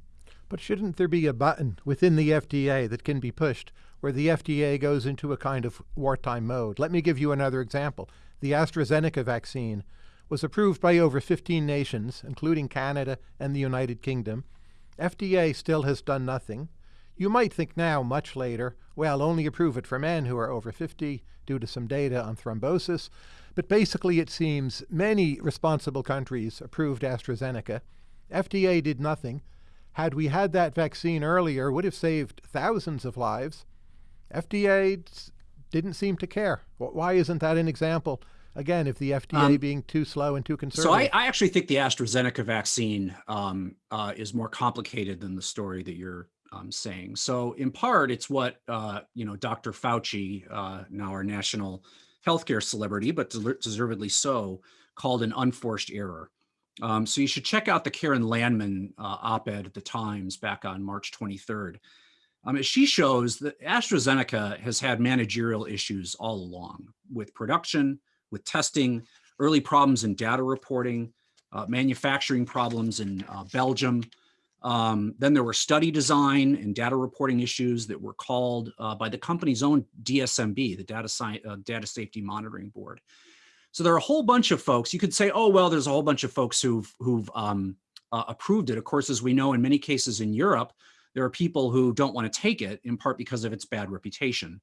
But shouldn't there be a button within the FDA that can be pushed where the FDA goes into a kind of wartime mode? Let me give you another example. The AstraZeneca vaccine was approved by over 15 nations, including Canada and the United Kingdom. FDA still has done nothing. You might think now, much later, well, only approve it for men who are over 50 due to some data on thrombosis. But basically, it seems many responsible countries approved AstraZeneca, FDA did nothing. Had we had that vaccine earlier, would have saved thousands of lives. FDA didn't seem to care. Why isn't that an example? Again, if the FDA um, being too slow and too conservative. So I, I actually think the AstraZeneca vaccine um, uh, is more complicated than the story that you're um, saying. So in part, it's what uh, you know, Dr. Fauci, uh, now our national healthcare celebrity, but deservedly so, called an unforced error. Um, so you should check out the Keren Landman uh, op-ed at the Times back on March 23rd. Um, as she shows that AstraZeneca has had managerial issues all along with production, with testing, early problems in data reporting, uh, manufacturing problems in uh, Belgium. Um, then there were study design and data reporting issues that were called uh, by the company's own DSMB, the Data, Sci uh, data Safety Monitoring Board. So there are a whole bunch of folks. You could say, oh, well, there's a whole bunch of folks who've, who've um, uh, approved it. Of course, as we know, in many cases in Europe, there are people who don't want to take it in part because of its bad reputation.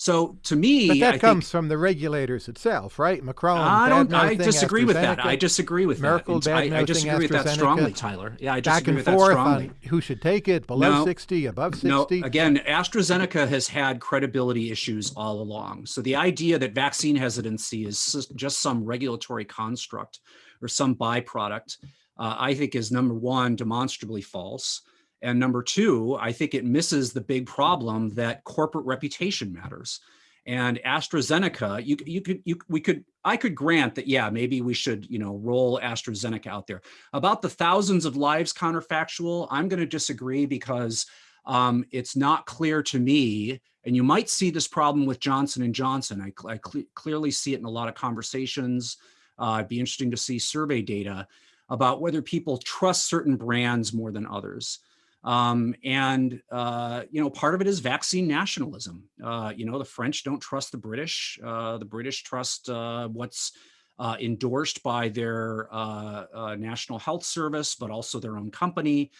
So to me, but that I comes think, from the regulators itself, right? Macron. I don't. I disagree with that. I disagree with Merkel that. I, I disagree with that strongly, Tyler. Yeah, I disagree with that strongly. who should take it? Below no, sixty, above sixty? No. Again, AstraZeneca has had credibility issues all along. So the idea that vaccine hesitancy is just some regulatory construct or some byproduct, uh, I think, is number one demonstrably false. And number two, I think it misses the big problem that corporate reputation matters. And AstraZeneca, you, you could, you, we could, I could grant that, yeah, maybe we should, you know, roll AstraZeneca out there. About the thousands of lives counterfactual, I'm going to disagree because um, it's not clear to me, and you might see this problem with Johnson and Johnson. I, I cl clearly see it in a lot of conversations. Uh, it'd be interesting to see survey data about whether people trust certain brands more than others. Um, and, uh, you know, part of it is vaccine nationalism. Uh, you know, the French don't trust the British. Uh, the British trust uh, what's uh, endorsed by their uh, National Health Service, but also their own company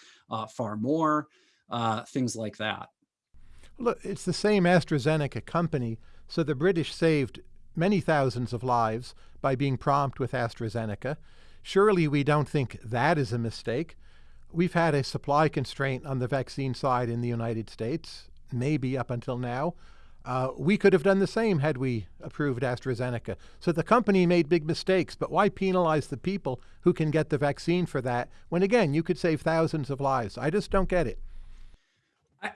far more, things like that. Look, it's the same AstraZeneca company. So the British saved many thousands of lives by being prompt with AstraZeneca. Surely we don't think that is a mistake we've had a supply constraint on the vaccine side in the United States, maybe up until now. Uh, we could have done the same had we approved AstraZeneca. So the company made big mistakes, but why penalize the people who can get the vaccine for that when, again, you could save thousands of lives? I just don't get it.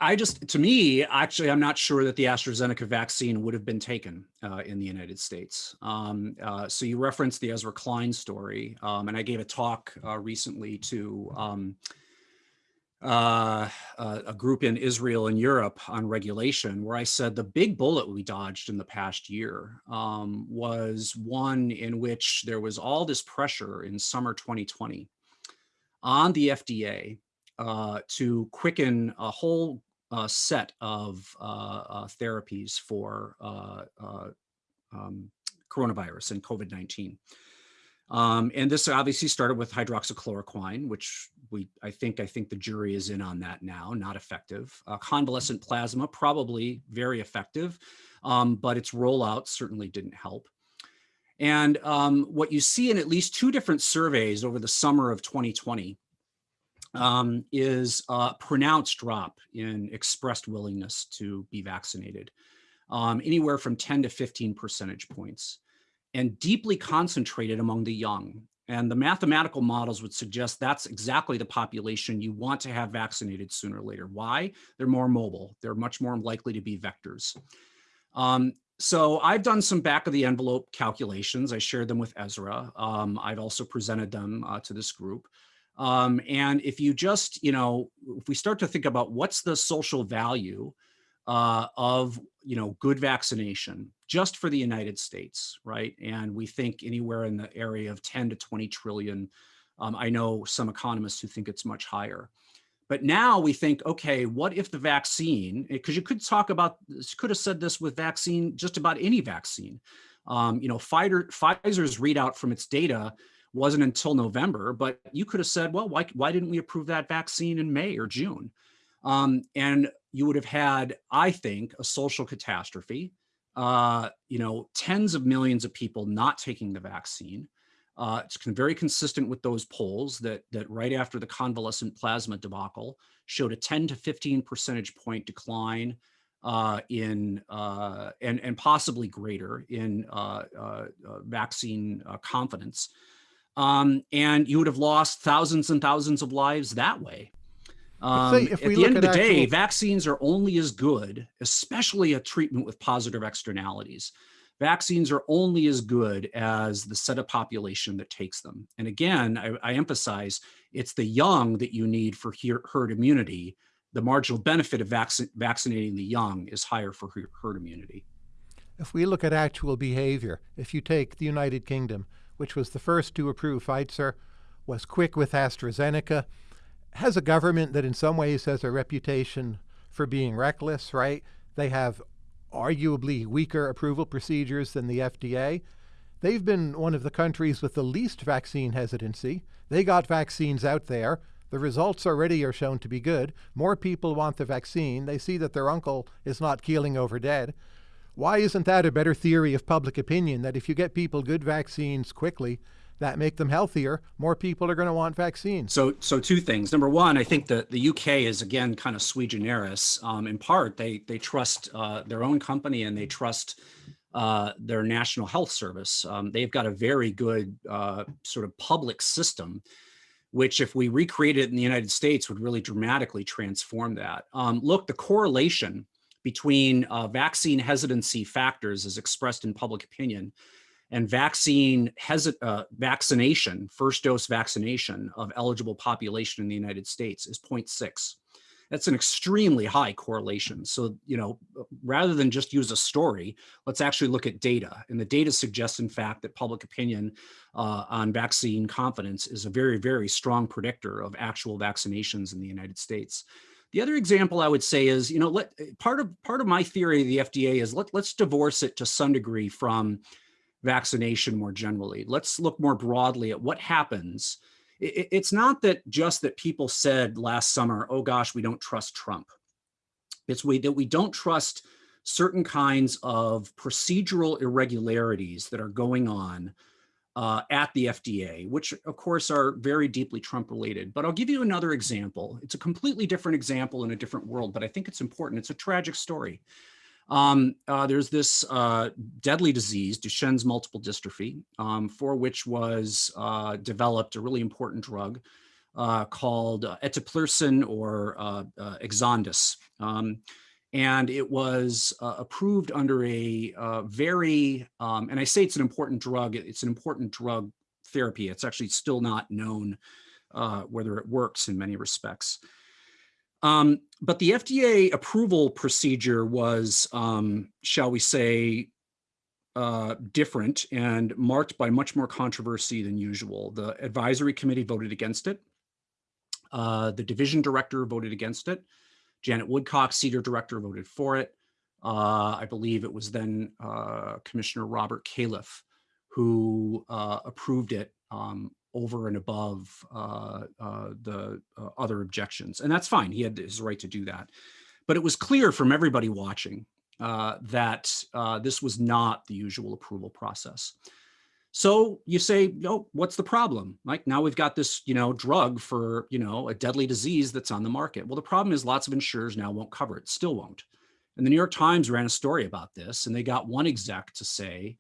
I just, to me, actually, I'm not sure that the AstraZeneca vaccine would have been taken uh, in the United States. Um, uh, so you referenced the Ezra Klein story, um, and I gave a talk uh, recently to um, uh, a group in Israel and Europe on regulation, where I said the big bullet we dodged in the past year um, was one in which there was all this pressure in summer 2020 on the FDA uh, to quicken a whole uh, set of uh, uh therapies for uh, uh, um, coronavirus and COVID-19. Um, and this obviously started with hydroxychloroquine, which we, I think, I think the jury is in on that now, not effective. convalescent plasma, probably very effective, um, but its rollout certainly didn't help. And um, what you see in at least two different surveys over the summer of 2020 um, is a pronounced drop in expressed willingness to be vaccinated, um, anywhere from 10 to 15 percentage points, and deeply concentrated among the young. And the mathematical models would suggest that's exactly the population you want to have vaccinated sooner or later. Why? They're more mobile. They're much more likely to be vectors. Um, so I've done some back of the envelope calculations. I shared them with Ezra. Um, I've also presented them uh, to this group. Um, and if you just, you know, if we start to think about what's the social value uh, of, you know, good vaccination just for the United States, right? And we think anywhere in the area of 10 to 20 trillion. Um, I know some economists who think it's much higher. But now we think, okay, what if the vaccine, because you could talk about, could have said this with vaccine, just about any vaccine. Um, you know, Pfizer, Pfizer's readout from its data wasn't until November, but you could have said, well, why, why didn't we approve that vaccine in May or June? Um, and you would have had, I think, a social catastrophe, uh, you know, tens of millions of people not taking the vaccine, Uh, it's very consistent with those polls that, that right after the convalescent plasma debacle showed a 10 to 15 percentage point decline uh, in uh, and, and possibly greater in uh, uh, uh vaccine confidence. Um, and you would have lost thousands and thousands of lives that way. Um, at the end of the actual... day, vaccines are only as good, especially a treatment with positive externalities. Vaccines are only as good as the set of population that takes them. And again, I, I emphasize it's the young that you need for herd immunity. The marginal benefit of vac vaccinating the young is higher for herd immunity. If we look at actual behavior, if you take the United Kingdom, which was the first to approve Pfizer, was quick with AstraZeneca, has a government that in some ways has a reputation for being reckless, right? They have arguably weaker approval procedures than the FDA. They've been one of the countries with the least vaccine hesitancy. They got vaccines out there. The results already are shown to be good. More people want the vaccine. They see that their uncle is not keeling over dead. Why isn't that a better theory of public opinion that if you get people good vaccines quickly, that make them healthier, more people are going to want vaccines. So, so two things. Number one, I think that the UK is again kind of sui generis. Um, in part, they they trust uh, their own company and they trust uh, their National Health Service. Um, they've got a very good uh, sort of public system, which if we recreated it in the United States would really dramatically transform that. Um, look, the correlation between uh, vaccine hesitancy factors as expressed in public opinion and vaccine uh, vaccination, first dose vaccination of eligible population in the United States is 0.6. That's an extremely high correlation. So, you know, rather than just use a story, let's actually look at data. And the data suggests, in fact, that public opinion uh, on vaccine confidence is a very, very strong predictor of actual vaccinations in the United States. The other example I would say is, you know, let, part of part of my theory of the FDA is let, let's divorce it to some degree from vaccination more generally. Let's look more broadly at what happens. It's not that just that people said last summer, oh gosh, we don't trust Trump. It's we, that we don't trust certain kinds of procedural irregularities that are going on uh, at the FDA, which of course are very deeply Trump related. But I'll give you another example. It's a completely different example in a different world, but I think it's important. It's a tragic story. Um, uh, there's this uh, deadly disease, Duchenne's multiple dystrophy, um, for which was uh, developed a really important drug uh, called uh, eteplirsen or uh, Exondys. Um, and it was approved under a very, um, and I say it's an important drug, it's an important drug therapy. It's actually still not known whether it works in many respects. Um, but the FDA approval procedure was, um, shall we say, uh, different and marked by much more controversy than usual. The advisory committee voted against it. Uh, the division director voted against it. Janet Woodcock, CDER director, voted for it. Uh, I believe it was then uh, Commissioner Robert Califf who uh, approved it um, over and above uh, uh, the uh, other objections. And that's fine. He had his right to do that. But it was clear from everybody watching that this was not the usual approval process. So you say, oh, what's the problem? Like now we've got this, you know, drug for, you know, a deadly disease that's on the market. Well, the problem is lots of insurers now won't cover it, still won't. And the New York Times ran a story about this and they got one exec to say,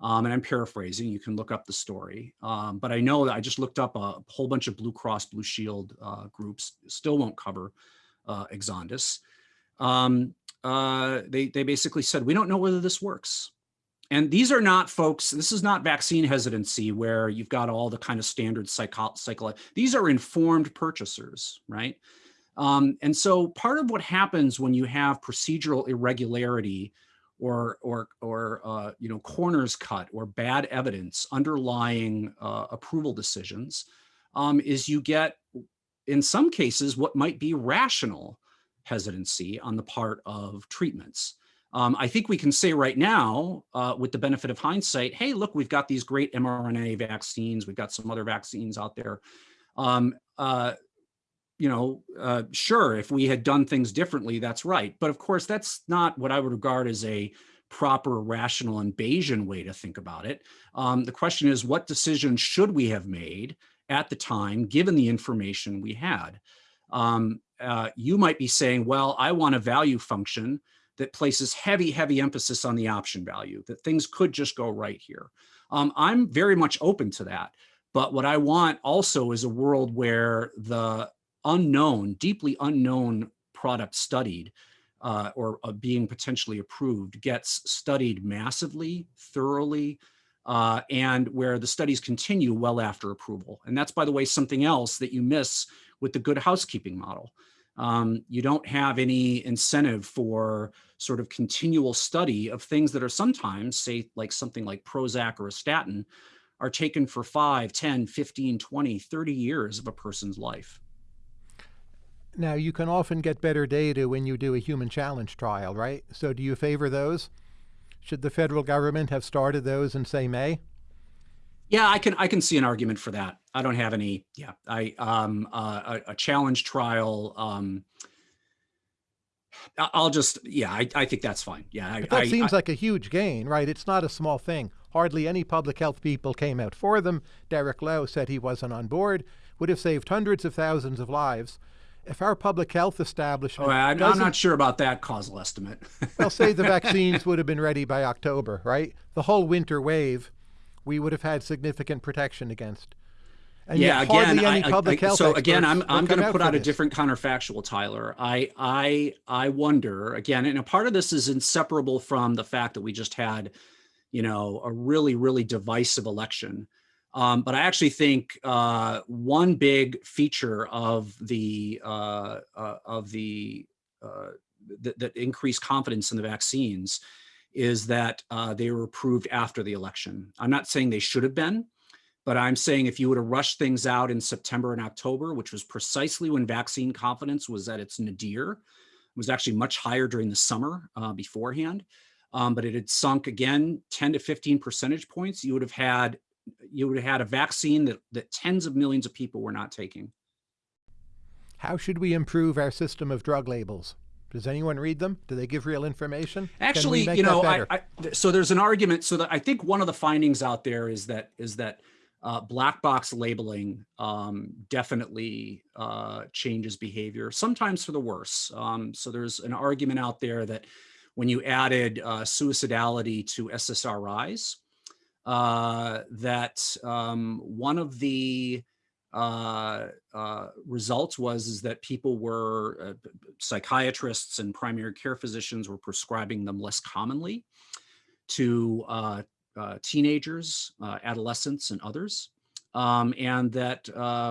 um, and I'm paraphrasing, you can look up the story. Um, but I know that I just looked up a whole bunch of Blue Cross Blue Shield uh, groups, still won't cover uh, Exondys. Um, uh, they, they basically said, we don't know whether this works. And these are not folks, this is not vaccine hesitancy where you've got all the kind of standard cycle, these are informed purchasers, right? Um, and so part of what happens when you have procedural irregularity or or or uh, you know corners cut or bad evidence underlying uh, approval decisions um, is you get in some cases what might be rational hesitancy on the part of treatments. Um, I think we can say right now, uh, with the benefit of hindsight, hey, look, we've got these great mRNA vaccines. We've got some other vaccines out there. Um, uh, you know, uh, sure, if we had done things differently, that's right. But of course, that's not what I would regard as a proper, rational, and Bayesian way to think about it. Um, the question is, what decision should we have made at the time, given the information we had? Um, uh, you might be saying, well, I want a value function that places heavy, heavy emphasis on the option value, that things could just go right here. Um, I'm very much open to that. But what I want also is a world where the unknown, deeply unknown product studied uh, or uh, being potentially approved gets studied massively, thoroughly, uh, and where the studies continue well after approval. And that's, by the way, something else that you miss with the good housekeeping model. Um, you don't have any incentive for sort of continual study of things that are sometimes, say, like something like Prozac or a statin, are taken for 5, 10, 15, 20, 30 years of a person's life. Now, you can often get better data when you do a human challenge trial, right? So do you favor those? Should the federal government have started those in, say, May? Yeah, I can I can see an argument for that. I don't have any. Yeah, I um uh, a, a challenge trial. Um, I'll just yeah, I, I think that's fine. Yeah, I, that I, seems like a huge gain, right? It's not a small thing. Hardly any public health people came out for them. Derek Lowe said he wasn't on board. Would have saved hundreds of thousands of lives if our public health establishment. Oh, I'm, I'm not sure about that causal estimate. well, say the (laughs) vaccines would have been ready by October, right? The whole winter wave, we would have had significant protection against. And yeah, again, I, I, so again, I'm I'm going to put out a different counterfactual, Tyler. I I I wonder again, and a part of this is inseparable from the fact that we just had, you know, a really really divisive election. Um, but I actually think uh, one big feature of the uh, uh, of the uh, that, that increased confidence in the vaccines is that uh, they were approved after the election. I'm not saying they should have been, but I'm saying if you would have rushed things out in September and October, which was precisely when vaccine confidence was at its nadir, was actually much higher during the summer uh, beforehand. Um, but it had sunk again 10 to 15 percentage points. You would have had you would have had a vaccine that, that tens of millions of people were not taking. How should we improve our system of drug labels? Does anyone read them? Do they give real information? Actually, you know, I, I, so there's an argument. So that I think one of the findings out there is that is that uh, black box labeling um, definitely uh, changes behavior, sometimes for the worse. Um, so there's an argument out there that when you added uh, suicidality to SSRIs, uh, that um, one of the uh, uh, results was is that people were uh, psychiatrists and primary care physicians were prescribing them less commonly to uh, uh, teenagers, adolescents, and others. Um, and that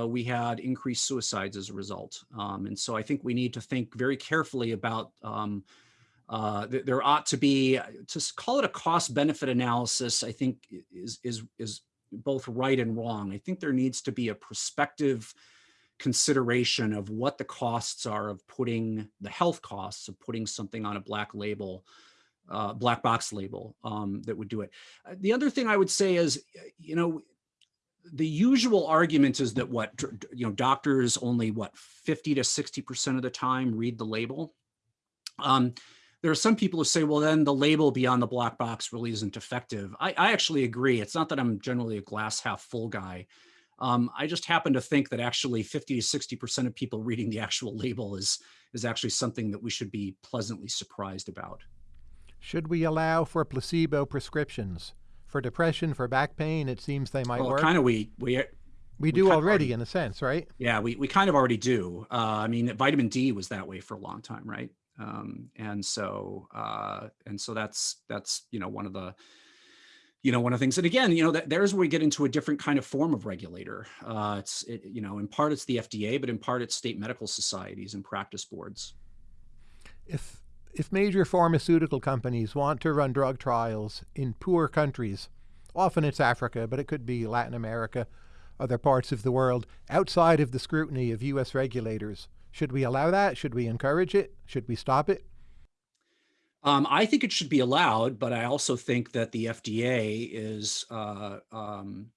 we had increased suicides as a result. Um, and so I think we need to think very carefully about um, uh, th there ought to be, to call it a cost benefit analysis, I think is, is, is both right and wrong. I think there needs to be a prospective consideration of what the costs are of putting the health costs of putting something on a black label, uh, black box label um, that would do it. Uh, the other thing I would say is, you know, the usual argument is that what, you know, doctors only what, 50 to 60% of the time read the label. Um, there are some people who say, well, then the label beyond the black box really isn't effective. I, I actually agree. It's not that I'm generally a glass half full guy. Um, I just happen to think that actually 50 to 60% of people reading the actual label is, is actually something that we should be pleasantly surprised about. Should we allow for placebo prescriptions? For depression, for back pain, it seems they might well, work. kind of we, we, we do already, already, in a sense, right? Yeah, we, we kind of already do. Uh, I mean, vitamin D was that way for a long time, right? Um, and so uh, and so that's that's you know one of the you know one of the things. And again you know that there's where we get into a different kind of form of regulator. Uh, it's it, you know in part it's the FDA but in part it's state medical societies and practice boards. If if major pharmaceutical companies want to run drug trials in poor countries often it's Africa but it could be Latin America other parts of the world outside of the scrutiny of US regulators should we allow that? Should we encourage it? Should we stop it? Um, I think it should be allowed, but I also think that the FDA is, uh, um,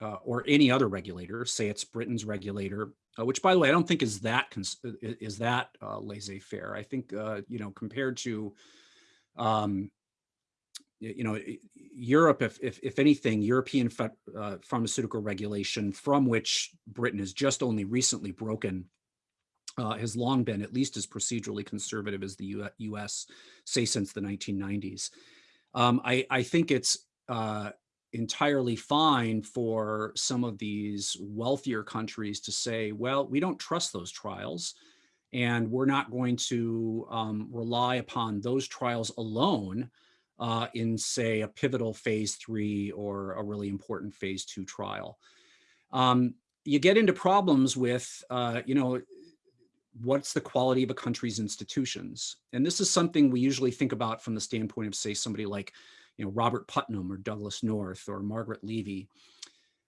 uh, or any other regulator, say it's Britain's regulator, uh, which by the way, I don't think is that is that uh, laissez-faire. I think, uh, you know, compared to um, you know, Europe, if, if, if anything, European uh, pharmaceutical regulation from which Britain has just only recently broken uh, has long been at least as procedurally conservative as the U US, say since the 1990s. Um, I, I, think it's uh, entirely fine for some of these wealthier countries to say, well, we don't trust those trials and we're not going to um, rely upon those trials alone uh, in say a pivotal phase three or a really important phase two trial. Um, you get into problems with, uh, you know, what's the quality of a country's institutions? And this is something we usually think about from the standpoint of say somebody like, you know, Robert Putnam or Douglass North or Margaret Levi.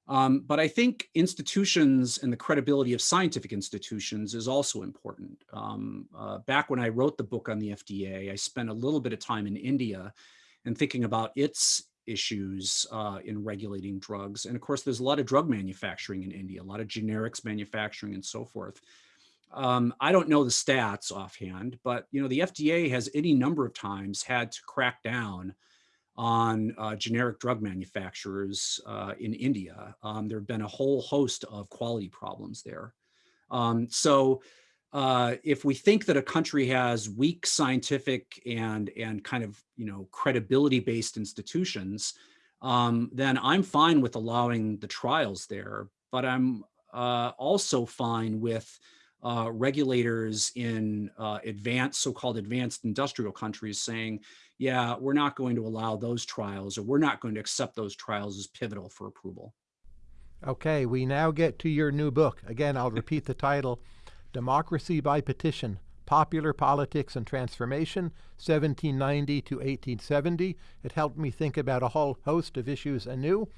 Um, but I think institutions and the credibility of scientific institutions is also important. Um, uh, back when I wrote the book on the FDA, I spent a little bit of time in India and thinking about its issues uh, in regulating drugs. And of course, there's a lot of drug manufacturing in India, a lot of generics manufacturing and so forth. Um, I don't know the stats offhand, but you know the FDA has any number of times had to crack down on uh, generic drug manufacturers uh, in India. Um, there have been a whole host of quality problems there. Um, so uh, if we think that a country has weak scientific and and kind of you know credibility based institutions, um, then I'm fine with allowing the trials there. But I'm uh, also fine with uh, regulators in uh, advanced, so-called advanced industrial countries saying, yeah, we're not going to allow those trials or we're not going to accept those trials as pivotal for approval. Okay, we now get to your new book. Again, I'll repeat the title, Democracy by Petition, Popular Politics and Transformation, 1790 to 1870. It helped me think about a whole host of issues anew.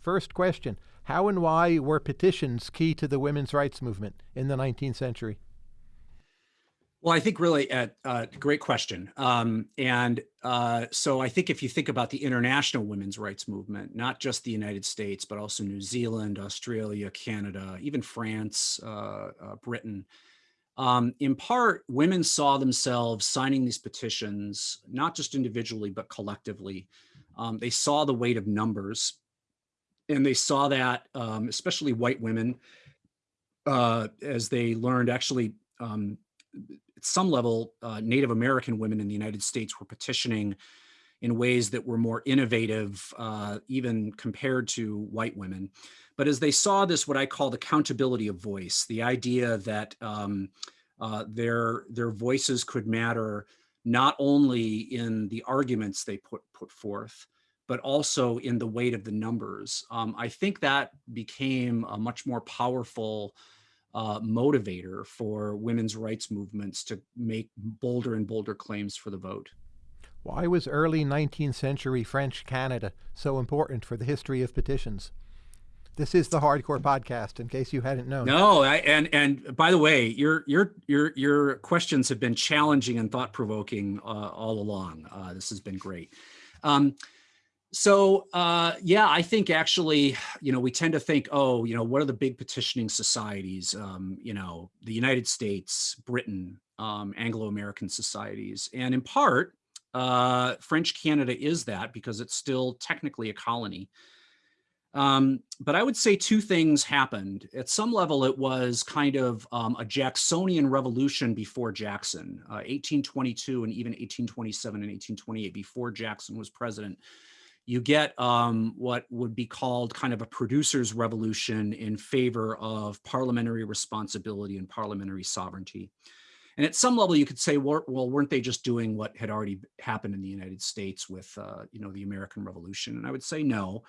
First question, how and why were petitions key to the women's rights movement in the 19th century? Well, I think really a uh, uh, great question. Um, and uh, so I think if you think about the international women's rights movement, not just the United States, but also New Zealand, Australia, Canada, even France, uh, uh Britain, um, in part, women saw themselves signing these petitions, not just individually, but collectively. Um, they saw the weight of numbers and they saw that, um, especially white women, uh, as they learned actually um, at some level, uh, Native American women in the United States were petitioning in ways that were more innovative, uh, even compared to white women. But as they saw this, what I call the accountability of voice, the idea that um, uh, their, their voices could matter not only in the arguments they put, put forth, but also in the weight of the numbers. Um, I think that became a much more powerful uh, motivator for women's rights movements to make bolder and bolder claims for the vote. Why was early 19th century French Canada so important for the history of petitions? This is the Hardcore Podcast, in case you hadn't known. No, I, and and by the way, your your your your questions have been challenging and thought provoking uh, all along. Uh, this has been great. Um, so uh, yeah, I think actually, you know, we tend to think, oh, you know, what are the big petitioning societies? Um, you know, the United States, Britain, um, Anglo-American societies, and in part, uh, French Canada is that because it's still technically a colony. Um, but I would say two things happened. At some level, it was kind of um, a Jacksonian revolution before Jackson, uh, 1822 and even 1827 and 1828 before Jackson was president you get um, what would be called kind of a producer's revolution in favor of parliamentary responsibility and parliamentary sovereignty. And at some level, you could say, well, weren't they just doing what had already happened in the United States with, uh, you know, the American Revolution? And I would say no.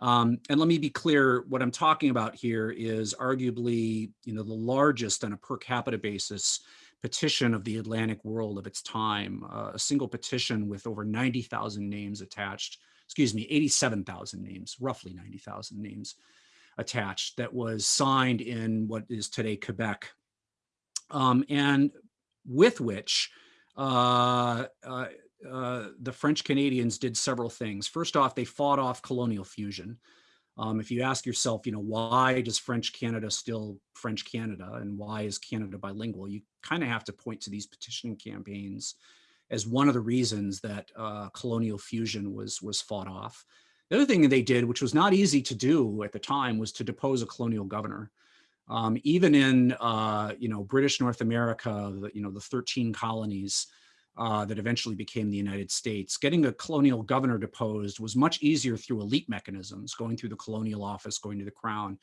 Um, and let me be clear, what I'm talking about here is arguably, you know, the largest on a per capita basis petition of the Atlantic world of its time, uh, a single petition with over 90,000 names attached excuse me, 87,000 names, roughly 90,000 names attached that was signed in what is today Quebec. Um, and with which uh, uh, uh, the French Canadians did several things. First off, they fought off colonial fusion. Um, if you ask yourself, you know, why does French Canada still French Canada and why is Canada bilingual? You kind of have to point to these petitioning campaigns as one of the reasons that uh, colonial fusion was, was fought off. The other thing they did, which was not easy to do at the time, was to depose a colonial governor. Um, even in, uh, you know, British North America, the, you know, the 13 colonies uh, that eventually became the United States, getting a colonial governor deposed was much easier through elite mechanisms, going through the colonial office, going to the crown,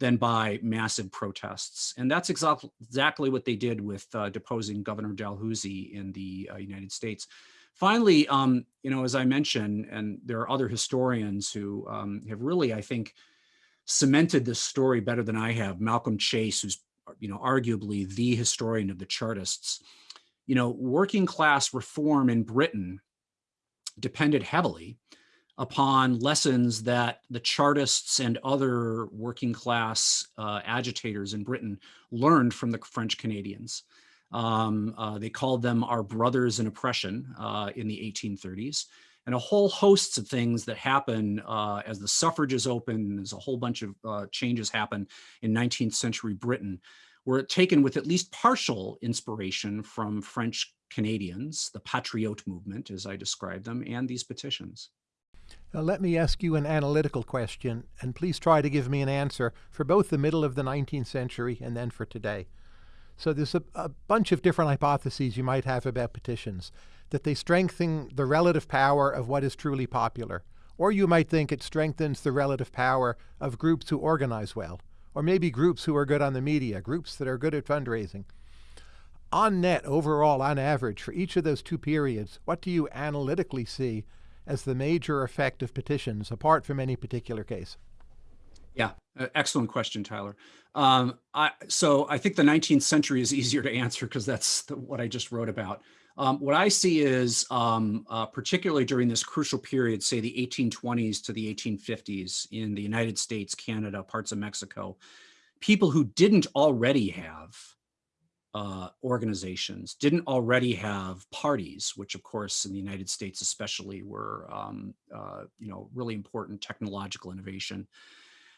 than by massive protests. And that's exactly what they did with uh, deposing Governor Dalhousie in the uh, United States. Finally, um, you know, as I mentioned, and there are other historians who um, have really, I think, cemented this story better than I have. Malcolm Chase, who's, you know, arguably the historian of the Chartists. You know, working class reform in Britain depended heavily upon lessons that the Chartists and other working class uh, agitators in Britain learned from the French Canadians. Um, uh, they called them our brothers in oppression uh, in the 1830s and a whole host of things that happen uh, as the suffrages open, as a whole bunch of uh, changes happen in 19th century Britain, were taken with at least partial inspiration from French Canadians, the Patriote movement, as I described them, and these petitions. Now, let me ask you an analytical question, and please try to give me an answer for both the middle of the 19th century and then for today. So there's a, a, bunch of different hypotheses you might have about petitions, that they strengthen the relative power of what is truly popular. Or you might think it strengthens the relative power of groups who organize well, or maybe groups who are good on the media, groups that are good at fundraising. On net, overall, on average, for each of those two periods, what do you analytically see as the major effect of petitions, apart from any particular case? Yeah, excellent question, Tyler. Um, I, so I think the 19th century is (laughs) easier to answer because that's the, what I just wrote about. Um, what I see is, um, uh, particularly during this crucial period, say the 1820s to the 1850s in the United States, Canada, parts of Mexico, people who didn't already have uh, organizations didn't already have parties, which of course in the United States especially were, um, uh, you know, really important technological innovation,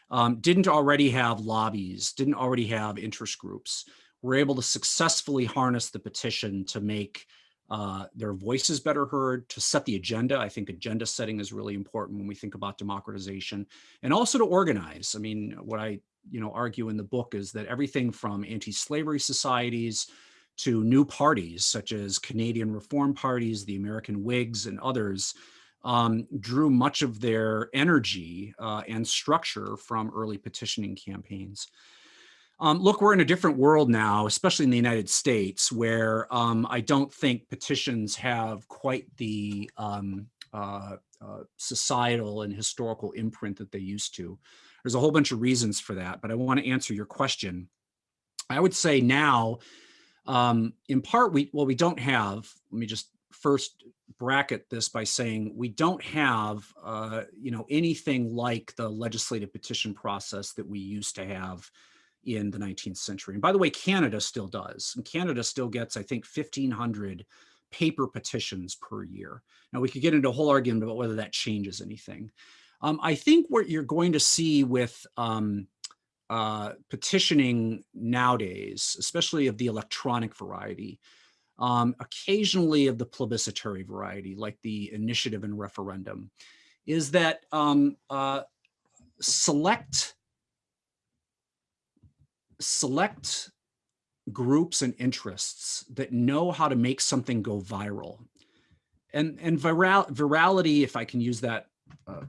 um, didn't already have lobbies, didn't already have interest groups, were able to successfully harness the petition to make uh, their voices better heard, to set the agenda. I think agenda setting is really important when we think about democratization and also to organize. I mean, what I you know, argue in the book is that everything from anti-slavery societies to new parties such as Canadian reform parties, the American Whigs and others um, drew much of their energy uh, and structure from early petitioning campaigns. Um, look, we're in a different world now, especially in the United States, where um, I don't think petitions have quite the um, uh, uh, societal and historical imprint that they used to. There's a whole bunch of reasons for that, but I want to answer your question. I would say now, um, in part, we well, we don't have, let me just first bracket this by saying we don't have, uh, you know, anything like the legislative petition process that we used to have in the 19th century. And by the way, Canada still does. And Canada still gets, I think, 1,500 paper petitions per year. Now, we could get into a whole argument about whether that changes anything. Um, I think what you're going to see with um, uh, petitioning nowadays, especially of the electronic variety, um, occasionally of the plebiscitary variety, like the initiative and referendum, is that um, uh, select select groups and interests that know how to make something go viral. And, and viral, virality, if I can use that uh,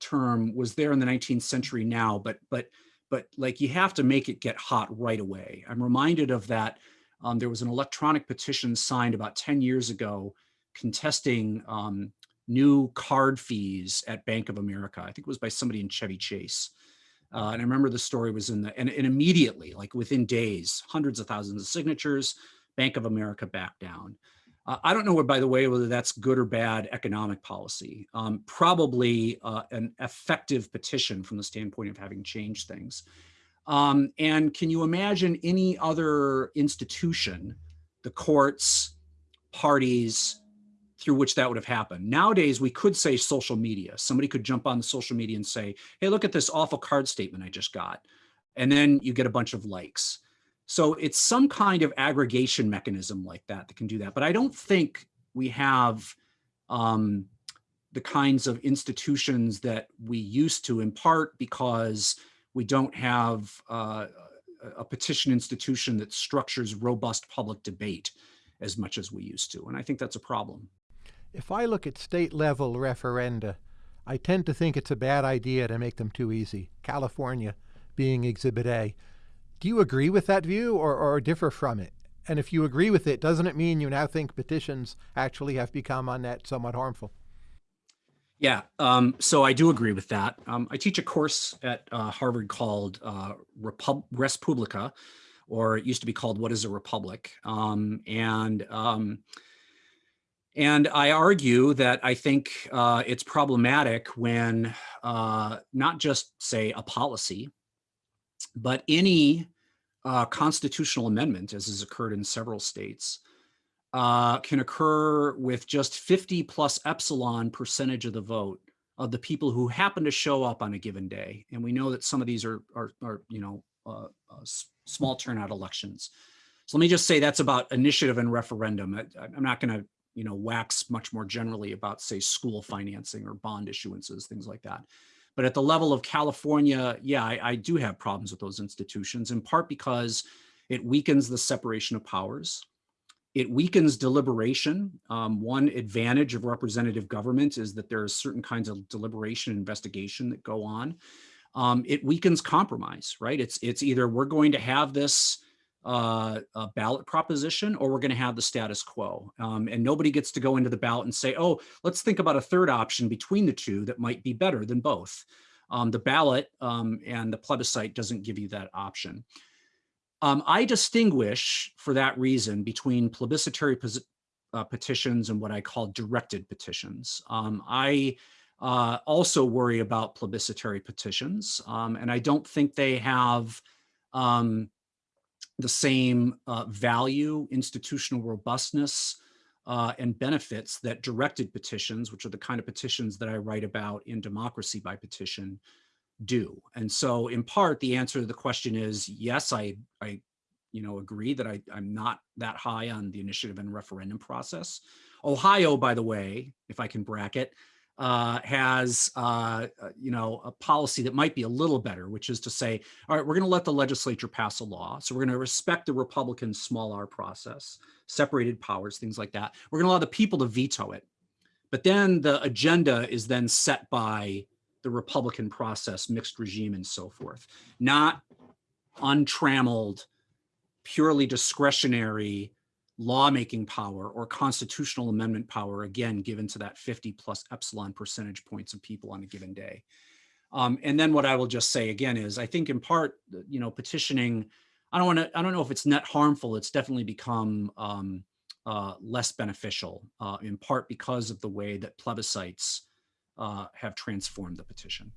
term was there in the 19th century now, but but but like you have to make it get hot right away. I'm reminded of that. Um, there was an electronic petition signed about 10 years ago contesting um, new card fees at Bank of America. I think it was by somebody in Chevy Chase. Uh, and I remember the story was in the, and, and immediately, like within days, hundreds of thousands of signatures, Bank of America backed down. Uh, I don't know, by the way, whether that's good or bad economic policy. Um, probably uh, an effective petition from the standpoint of having changed things. Um, and can you imagine any other institution, the courts, parties, through which that would have happened. Nowadays, we could say social media. Somebody could jump on the social media and say, hey, look at this awful card statement I just got. And then you get a bunch of likes. So it's some kind of aggregation mechanism like that that can do that. But I don't think we have um, the kinds of institutions that we used to in part because we don't have uh, a petition institution that structures robust public debate as much as we used to. And I think that's a problem. If I look at state level referenda, I tend to think it's a bad idea to make them too easy. California being Exhibit A. Do you agree with that view or, or differ from it? And if you agree with it, doesn't it mean you now think petitions actually have become on net somewhat harmful? Yeah, um, so I do agree with that. Um, I teach a course at uh, Harvard called uh, Repub Res Publica, or it used to be called What is a Republic? Um, and um, and I argue that I think uh, it's problematic when uh, not just say a policy, but any uh, constitutional amendment, as has occurred in several states, uh, can occur with just 50 plus epsilon percentage of the vote of the people who happen to show up on a given day. And we know that some of these are, are, are you know, uh, uh, small turnout elections. So let me just say that's about initiative and referendum. I, I'm not going to, you know, wax much more generally about, say, school financing or bond issuances, things like that. But at the level of California, yeah, I, I do have problems with those institutions, in part because it weakens the separation of powers. It weakens deliberation. Um, one advantage of representative government is that there are certain kinds of deliberation and investigation that go on. Um, it weakens compromise, right? It's, it's either we're going to have this uh, ballot proposition or we're going to have the status quo. Um, and nobody gets to go into the ballot and say, oh, let's think about a third option between the two that might be better than both. Um, the ballot um, and the plebiscite doesn't give you that option. Um, I distinguish for that reason between plebiscitary uh, petitions and what I call directed petitions. Um, I uh, also worry about plebiscitary petitions, um, and I don't think they have um, the same uh, value, institutional robustness, uh, and benefits that directed petitions, which are the kind of petitions that I write about in Democracy by Petition, do. And so in part, the answer to the question is, yes, I, I you know, agree that I, I'm not that high on the initiative and referendum process. Ohio, by the way, if I can bracket, uh, has, uh, uh, you know, a policy that might be a little better, which is to say, all right, we're going to let the legislature pass a law. So we're going to respect the Republican small r process, separated powers, things like that. We're going to allow the people to veto it. But then the agenda is then set by the Republican process, mixed regime and so forth, not untrammeled, purely discretionary lawmaking power or constitutional amendment power, again, given to that 50 plus epsilon percentage points of people on a given day. Um, and then what I will just say again is I think in part, you know, petitioning, I don't want to, I don't know if it's net harmful. It's definitely become um, uh, less beneficial uh, in part because of the way that plebiscites uh, have transformed the petition.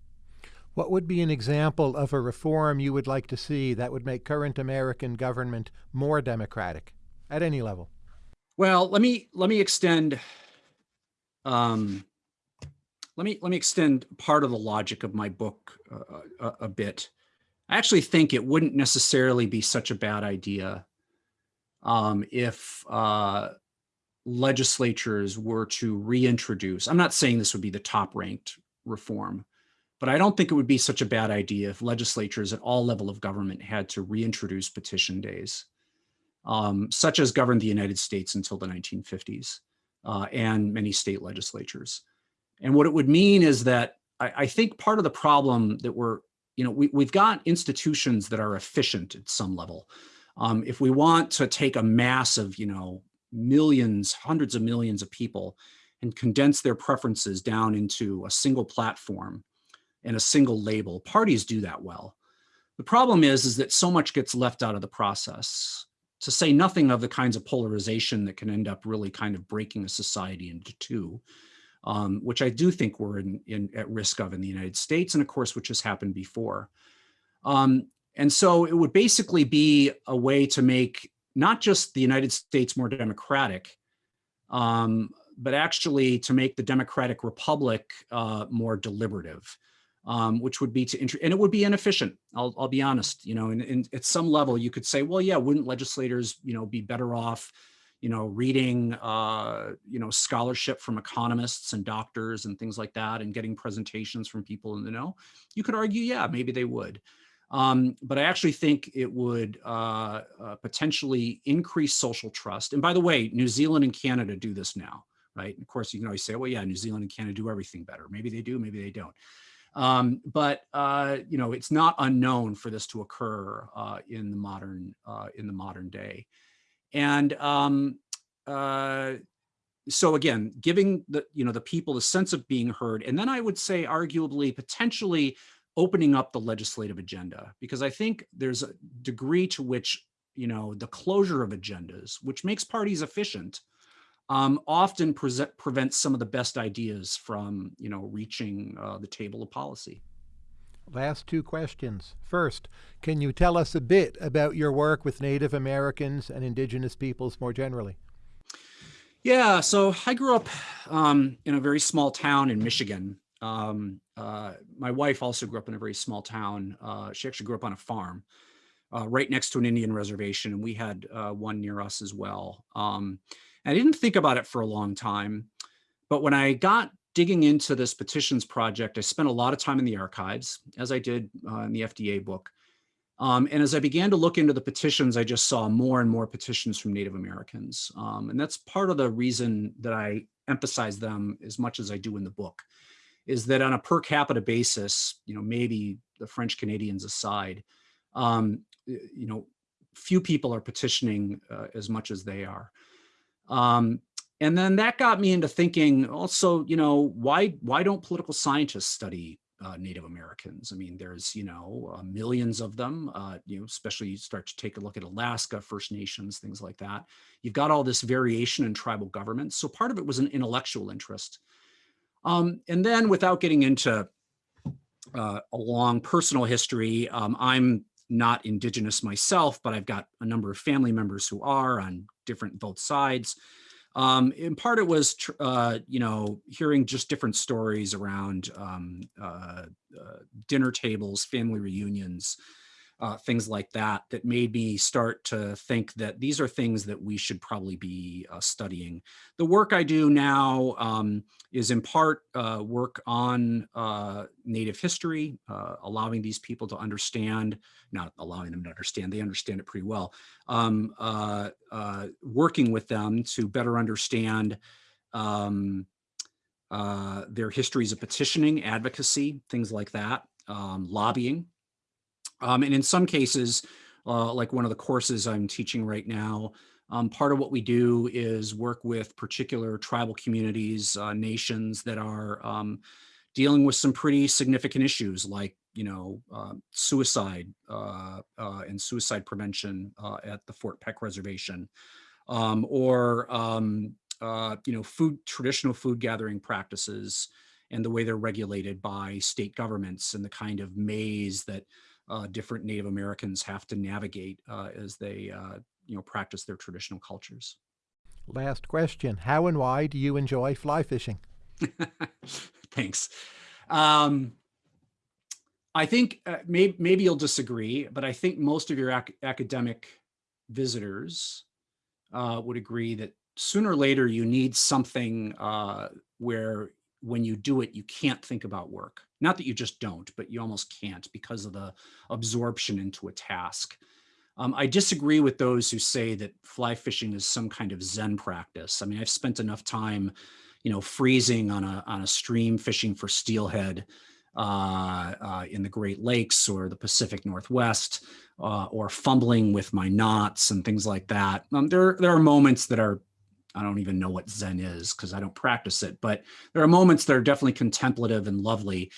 What would be an example of a reform you would like to see that would make current American government more democratic at any level? Well, let me let me extend um, let me let me extend part of the logic of my book uh, a, a, bit. I actually think it wouldn't necessarily be such a bad idea um, if uh, legislatures were to reintroduce, I'm not saying this would be the top ranked reform, but I don't think it would be such a bad idea if legislatures at all level of government had to reintroduce petition days, um, such as governed the United States until the 1950s uh, and many state legislatures. And what it would mean is that I, I think part of the problem that we're, you know, we, we've got institutions that are efficient at some level. Um, if we want to take a mass of, you know, millions, hundreds of millions of people and condense their preferences down into a single platform and a single label. Parties do that well. The problem is, is that so much gets left out of the process, to say nothing of the kinds of polarization that can end up really kind of breaking a society into two, um, which I do think we're in, in, at risk of in the United States, and of course, which has happened before. Um, and so it would basically be a way to make not just the United States more democratic, um, but actually to make the democratic republic uh, more deliberative, um, which would be to, and it would be inefficient. I'll, I'll be honest, you know, and, and, at some level you could say, well, yeah, wouldn't legislators, you know, be better off, you know, reading, uh, you know, scholarship from economists and doctors and things like that and getting presentations from people in the know, you could argue, yeah, maybe they would. Um, but I actually think it would uh, uh, potentially increase social trust. And by the way, New Zealand and Canada do this now, right? And of course, you can always say, well, yeah, New Zealand and Canada do everything better. Maybe they do, maybe they don't. Um, but uh, you know, it's not unknown for this to occur uh, in the modern uh, in the modern day. And um, uh, so again, giving the you know the people the sense of being heard, and then I would say, arguably, potentially opening up the legislative agenda, because I think there's a degree to which you know the closure of agendas, which makes parties efficient, um, often present, prevents some of the best ideas from, you know, reaching uh, the table of policy. Last two questions. First, can you tell us a bit about your work with Native Americans and indigenous peoples more generally? Yeah, so I grew up um, in a very small town in Michigan. Um, uh, my wife also grew up in a very small town. Uh, she actually grew up on a farm uh, right next to an Indian reservation, and we had uh, one near us as well. Um, I didn't think about it for a long time, but when I got digging into this petitions project, I spent a lot of time in the archives, as I did uh, in the FDA book. Um, and as I began to look into the petitions, I just saw more and more petitions from Native Americans. Um, and that's part of the reason that I emphasize them as much as I do in the book, is that on a per capita basis, you know, maybe the French Canadians aside, um, you know, few people are petitioning uh, as much as they are. Um, and then that got me into thinking also, you know, why, why don't political scientists study uh, Native Americans? I mean, there's, you know, uh, millions of them, uh, you know, especially you start to take a look at Alaska, First Nations, things like that. You've got all this variation in tribal governments. So part of it was an intellectual interest. Um, and then without getting into uh, a long personal history, um, I'm not indigenous myself, but I've got a number of family members who are on different both sides. Um, in part, it was, uh, you know, hearing just different stories around um, uh, uh, dinner tables, family reunions, uh, things like that, that made me start to think that these are things that we should probably be uh, studying. The work I do now um, is in part uh, work on uh, Native history, uh, allowing these people to understand, not allowing them to understand, they understand it pretty well, um, uh, working with them to better understand um, their histories of petitioning, advocacy, things like that, um, lobbying, um, and in some cases, uh, like one of the courses I'm teaching right now, um, part of what we do is work with particular tribal communities, uh, nations that are um, dealing with some pretty significant issues like, you know, uh, suicide uh, uh, and suicide prevention uh, at the Fort Peck Reservation, um, or, um, you know, food, traditional food gathering practices and the way they're regulated by state governments and the kind of maze that uh, different Native Americans have to navigate uh, as they, uh, you know, practice their traditional cultures. Last question. How and why do you enjoy fly fishing? (laughs) Thanks. Um, I think uh, may, maybe you'll disagree, but I think most of your ac academic visitors uh, would agree that sooner or later you need something uh, where when you do it, you can't think about work. Not that you just don't, but you almost can't because of the absorption into a task. Um, I disagree with those who say that fly fishing is some kind of Zen practice. I mean, I've spent enough time, you know, freezing on a, on a stream fishing for steelhead uh, uh, in the Great Lakes or the Pacific Northwest, uh, or fumbling with my knots and things like that. Um, there, there are moments that are I don't even know what Zen is because I don't practice it, but there are moments that are definitely contemplative and lovely,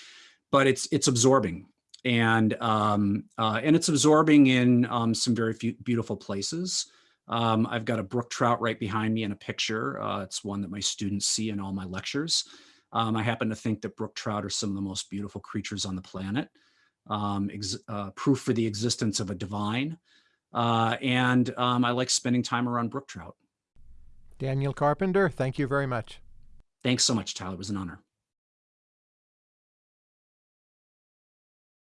but it's it's absorbing and um, uh, and it's absorbing in um, some very beautiful places. Um, I've got a brook trout right behind me in a picture. Uh, it's one that my students see in all my lectures. Um, I happen to think that brook trout are some of the most beautiful creatures on the planet. Um, uh, proof for the existence of a divine. Uh, and um, I like spending time around brook trout. Daniel Carpenter, thank you very much. Thanks so much, Tyler. It was an honor.